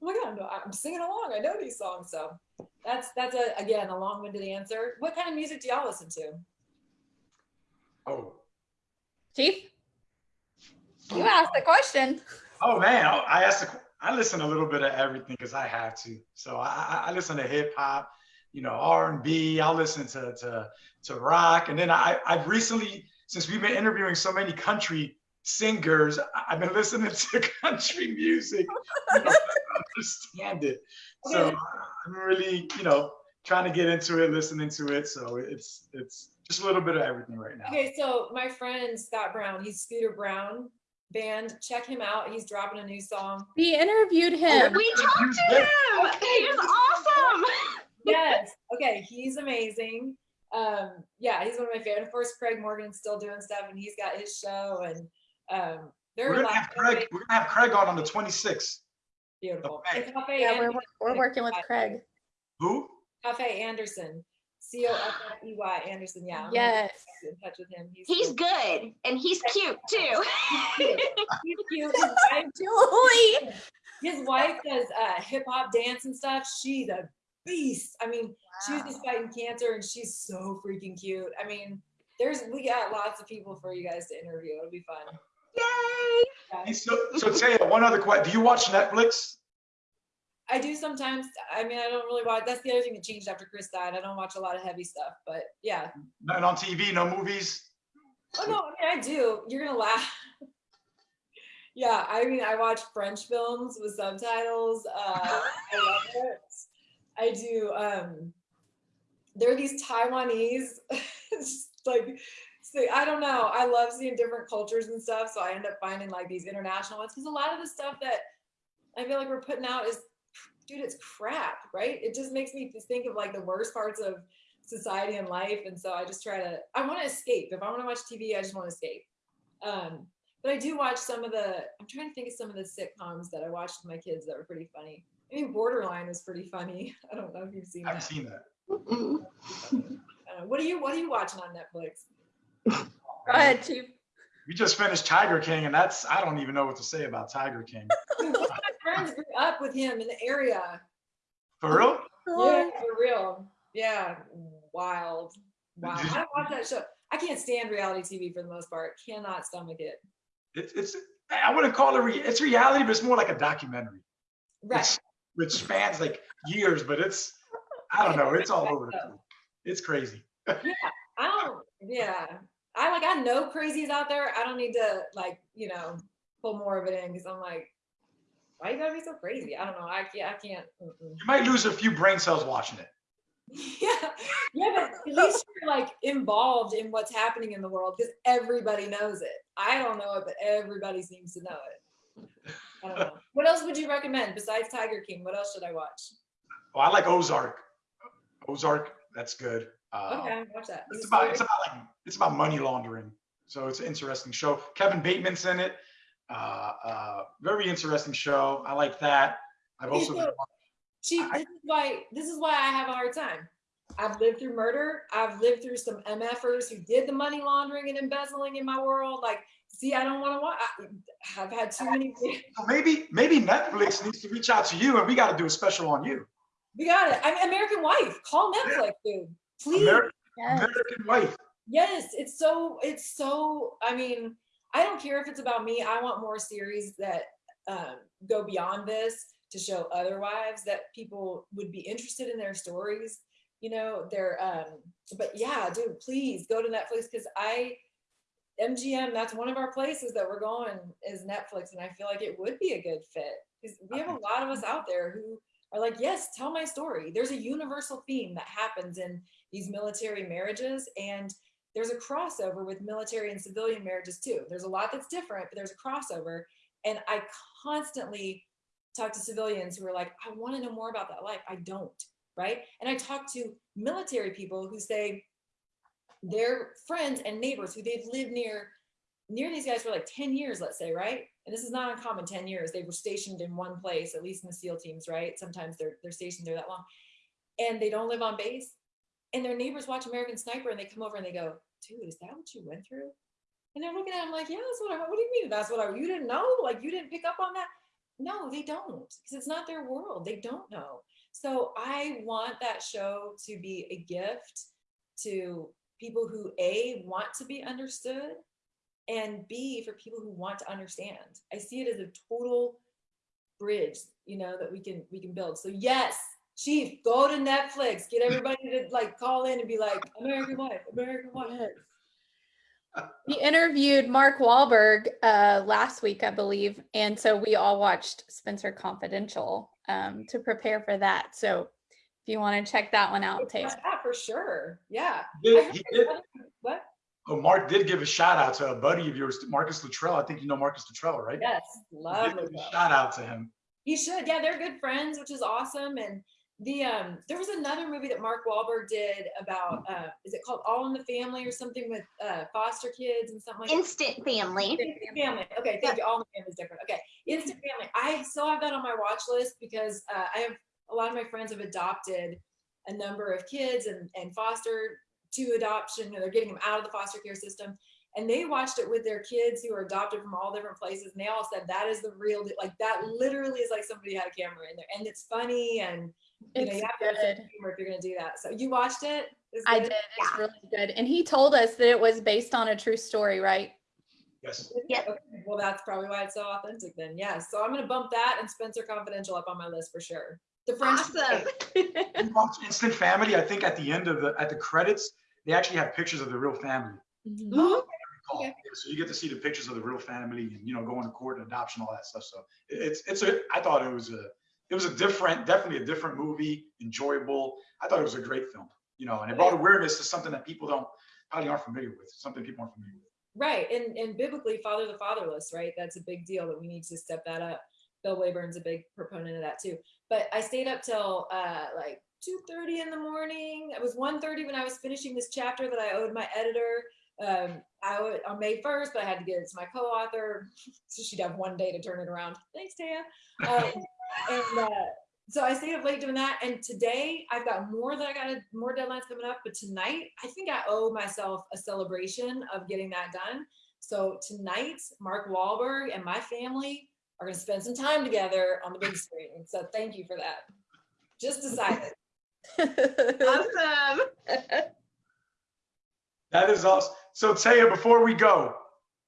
oh my god, I'm, I'm singing along. I know these songs, so that's that's a again a long-winded answer. What kind of music do y'all listen to? Oh, Chief, you asked the question. oh man, I I asked. The, I listen a little bit of everything because I have to. So I, I- I listen to hip hop, you know, R and B. I'll listen to to to rock, and then I I've recently since we've been interviewing so many country singers, I- I've been listening to country music. You know, to understand it. So I'm really, you know, trying to get into it, listening to it. So it's it's just a little bit of everything right now. Okay, so my friend Scott Brown, he's Scooter Brown band. Check him out. He's dropping a new song. We interviewed oh, him. We talked to him. He was awesome. Yes. Okay, he's amazing. Um, yeah, he's one of my favorite. Of course, Craig Morgan's still doing stuff, and he's got his show, and um, they're We're gonna have Craig. We're gonna have Craig on on the 26th. beautiful. Okay. And Coffey Yeah, we're, we're working with Craig. Who? Coffey Anderson. C O F F E Y Anderson. Yeah. I'm Yes. in touch with him. He's He's cool. good and he's cute too. He's cute. His wife, Julie. his wife does uh, hip hop dance and stuff. She's a beast. I mean, she was just fighting cancer and she's so freaking cute. I mean, there's we got lots of people for you guys to interview. It'll be fun. Yay! Yeah. So, so Taya, one other question. Do you watch Netflix? I do sometimes. I mean, I don't really watch. That's the other thing that changed after Chris died. I don't watch a lot of heavy stuff, but yeah. Nothing on TV, no movies? Oh no, I mean I do. You're gonna laugh. yeah, I mean I watch French films with subtitles. Uh, I love it. I do. Um, there are these Taiwanese, like, so I don't know. I love seeing different cultures and stuff. So I end up finding like these international ones because a lot of the stuff that I feel like we're putting out is, dude, it's crap, right? It just makes me think of like the worst parts of society and life. And so I just try to, I want to escape. If I want to watch TV, I just want to escape. Um, but I do watch some of the, I'm trying to think of some of the sitcoms that I watched with my kids that were pretty funny. I mean, Borderline was pretty funny. I don't know if you've seen that. I haven't that. seen that. Uh, what are you, what are you watching on Netflix? Go ahead, Chief. We just finished Tiger King, and that's I don't even know what to say about Tiger King. Dude, my friends grew up with him in the area. For real? Yeah, for real. Yeah, wild. Wow. I don't watch that show. I can't stand reality TV for the most part. Cannot stomach it. It's it's I wouldn't call it re, it's reality, but it's more like a documentary. Right. It's, which spans like years, but it's I don't know, it's all over the place. It's crazy. Yeah, I don't. Yeah. I like. I know crazies out there. I don't need to like you know pull more of it in because I'm like, why you gotta be so crazy? I don't know. I can't. I can't. mm-mm. You might lose a few brain cells watching it. Yeah, yeah, but at least you're like involved in what's happening in the world because everybody knows it. I don't know it, but everybody seems to know it. I don't know. What else would you recommend besides Tiger King? What else should I watch? Oh, I like Ozark. Ozark, that's good. Uh, Okay, watch that. It's about it's about like it's about money laundering. So it's an interesting show. Kevin Bateman's in it. Uh, uh, very interesting show. I like that. I've also been, Chief, I- this is why this is why I have a hard time. I've lived through murder. I've lived through some MFers who did the money laundering and embezzling in my world. Like, see, I don't want to watch. I, I've had too many. so maybe maybe Netflix needs to reach out to you, and we got to do a special on you. We got it. I'm American Wife. Call Netflix, dude. Please. Ameri- Yes. American Wife. Yes, it's so. It's so. I mean, I don't care if it's about me. I want more series that um, go beyond this to show other wives that people would be interested in their stories. You know, they're. Um, but yeah, dude, please go to Netflix because I. MGM, that's one of our places that we're going is Netflix, and I feel like it would be a good fit because we have a lot of us out there who are like, yes, tell my story. There's a universal theme that happens in these military marriages, and there's a crossover with military and civilian marriages too. There's a lot that's different, but there's a crossover. And I constantly talk to civilians who are like, I want to know more about that life. I don't, right? And I talk to military people who say their friends and neighbors who they've lived near near these guys for like 10 years, let's say, right? And this is not uncommon, 10 years. They were stationed in one place, at least in the SEAL teams, right? Sometimes they're they're stationed there that long. And they don't live on base. And their neighbors watch American Sniper and they come over and they go, dude, is that what you went through? And they're looking at him like, yeah, that's what I, what do you mean? That's what I, you didn't know? Like you didn't pick up on that? No, they don't, because it's not their world. They don't know. So I want that show to be a gift to people who A, want to be understood, and B, for people who want to understand. I see it as a total bridge, you know, that we can we can build. So yes, Chief, go to Netflix. Get everybody to like call in and be like, American Wife, American Wife. We interviewed Mark Wahlberg uh, last week, I believe, and so we all watched Spencer Confidential um, to prepare for that. So if you want to check that one out, Watch Taylor. That for sure. Yeah. He did- he did- What? Oh, Mark did give a shout out to a buddy of yours, Marcus Luttrell. I think you know Marcus Luttrell, right? Yes, He did a shout out to him. He should. Yeah, they're good friends, which is awesome. And the um there was another movie that Mark Wahlberg did about uh is it called All in the Family or something with uh foster kids and something like that? Instant family. Instant Family. Okay, thank you. All in the Family is different. Okay, Instant Family. I still have that on my watch list because uh, I have a lot of my friends have adopted a number of kids and, and foster to adoption, or they're getting them out of the foster care system. And they watched it with their kids who are adopted from all different places. And they all said that is the real, like that literally is like somebody had a camera in there. And it's funny and you know, you have to have some good. humor if you're gonna do that. So you watched it? It's I good? did. It's really good. And he told us that it was based on a true story, right? Yes. Yeah. Okay, Well, that's probably why it's so authentic then. Yeah. So I'm gonna bump that and Spencer Confidential up on my list for sure. The French. Awesome. You watch Instant Family. I think at the end of the at the credits, they actually have pictures of the real family. Mhm. recall. Okay. Yeah, So you get to see the pictures of the real family and, you know, going to court and adoption, all that stuff. So it's, it's a, I thought it was a, it was a different, definitely a different movie, enjoyable. I thought it was a great film, you know, and it brought awareness to something that people don't, probably aren't familiar with, something people aren't familiar with. Right. And and biblically, father the fatherless, right? That's a big deal that we need to step that up. Bill Waybourn's a big proponent of that too. But I stayed up till uh like 2:30 in the morning. It was 1:30 when I was finishing this chapter that I owed my editor. Um, I would on May 1st, but I had to get it to my co-author, so she'd have one day to turn it around. Thanks, Taya. Um, and uh, so I stayed up late doing that. And today I've got more that I got more deadlines coming up. But tonight I think I owe myself a celebration of getting that done. So tonight, Mark Wahlberg and my family are going to spend some time together on the big screen. So thank you for that. Just decided. Awesome. That is awesome. So Taya, before we go,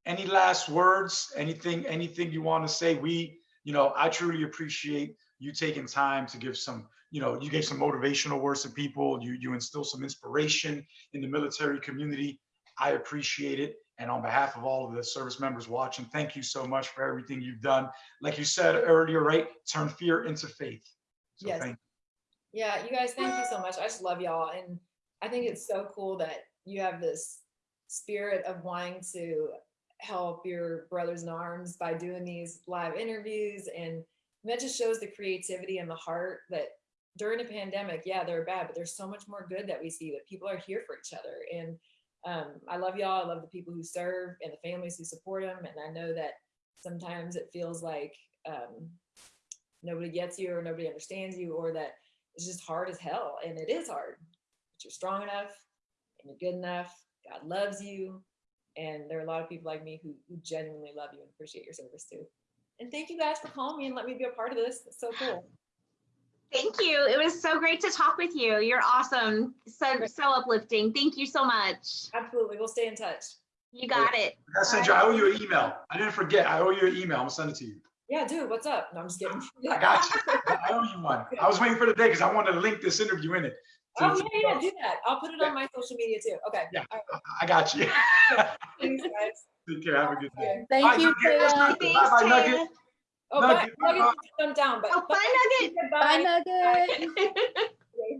any last words, anything, anything you want to say? We, you know, I truly appreciate you taking time to give some, you know, you gave some motivational words to people. You, you instill some inspiration in the military community. I appreciate it. And on behalf of all of the service members watching, thank you so much for everything you've done. Like you said earlier, right? Turn fear into faith. So Yes. thank Yeah, you guys, thank you so much. I just love y'all. And I think it's so cool that you have this spirit of wanting to help your brothers in arms by doing these live interviews. And that just shows the creativity and the heart that during a pandemic, yeah, they're bad, but there's so much more good that we see that people are here for each other. And um, I love y'all. I love the people who serve and the families who support them. And I know that sometimes it feels like um, nobody gets you or nobody understands you or that it's just hard as hell and it is hard but you're strong enough and you're good enough god loves you and there are a lot of people like me who, who genuinely love you and appreciate your service too and thank you guys for calling me and let me be a part of this it's so cool Thank you. It was so great to talk with you. You're awesome. So, so uplifting. Thank you so much. absolutely we'll stay in touch You got it. you. I sent you, I owe you an email. I didn't forget. I owe you an email. I'm gonna send it to you. yeah dude what's up no i'm just kidding I got you. I owe you one. I was waiting for the day because I wanted to link this interview in it. to- oh yeah yeah do that i'll put it on my social media too okay Yeah. All right. I got you. thanks guys Take care. Have a good day. Thank Bye, you, Nugget. Let's Taya. go. Thanks, Bye-bye, Nugget. Oh bye Nugget, Nugget, jump down but Oh, bye, Nugget. Bye, bye Nugget.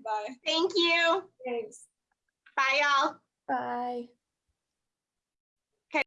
bye Thank you. thanks Bye, y'all. Bye.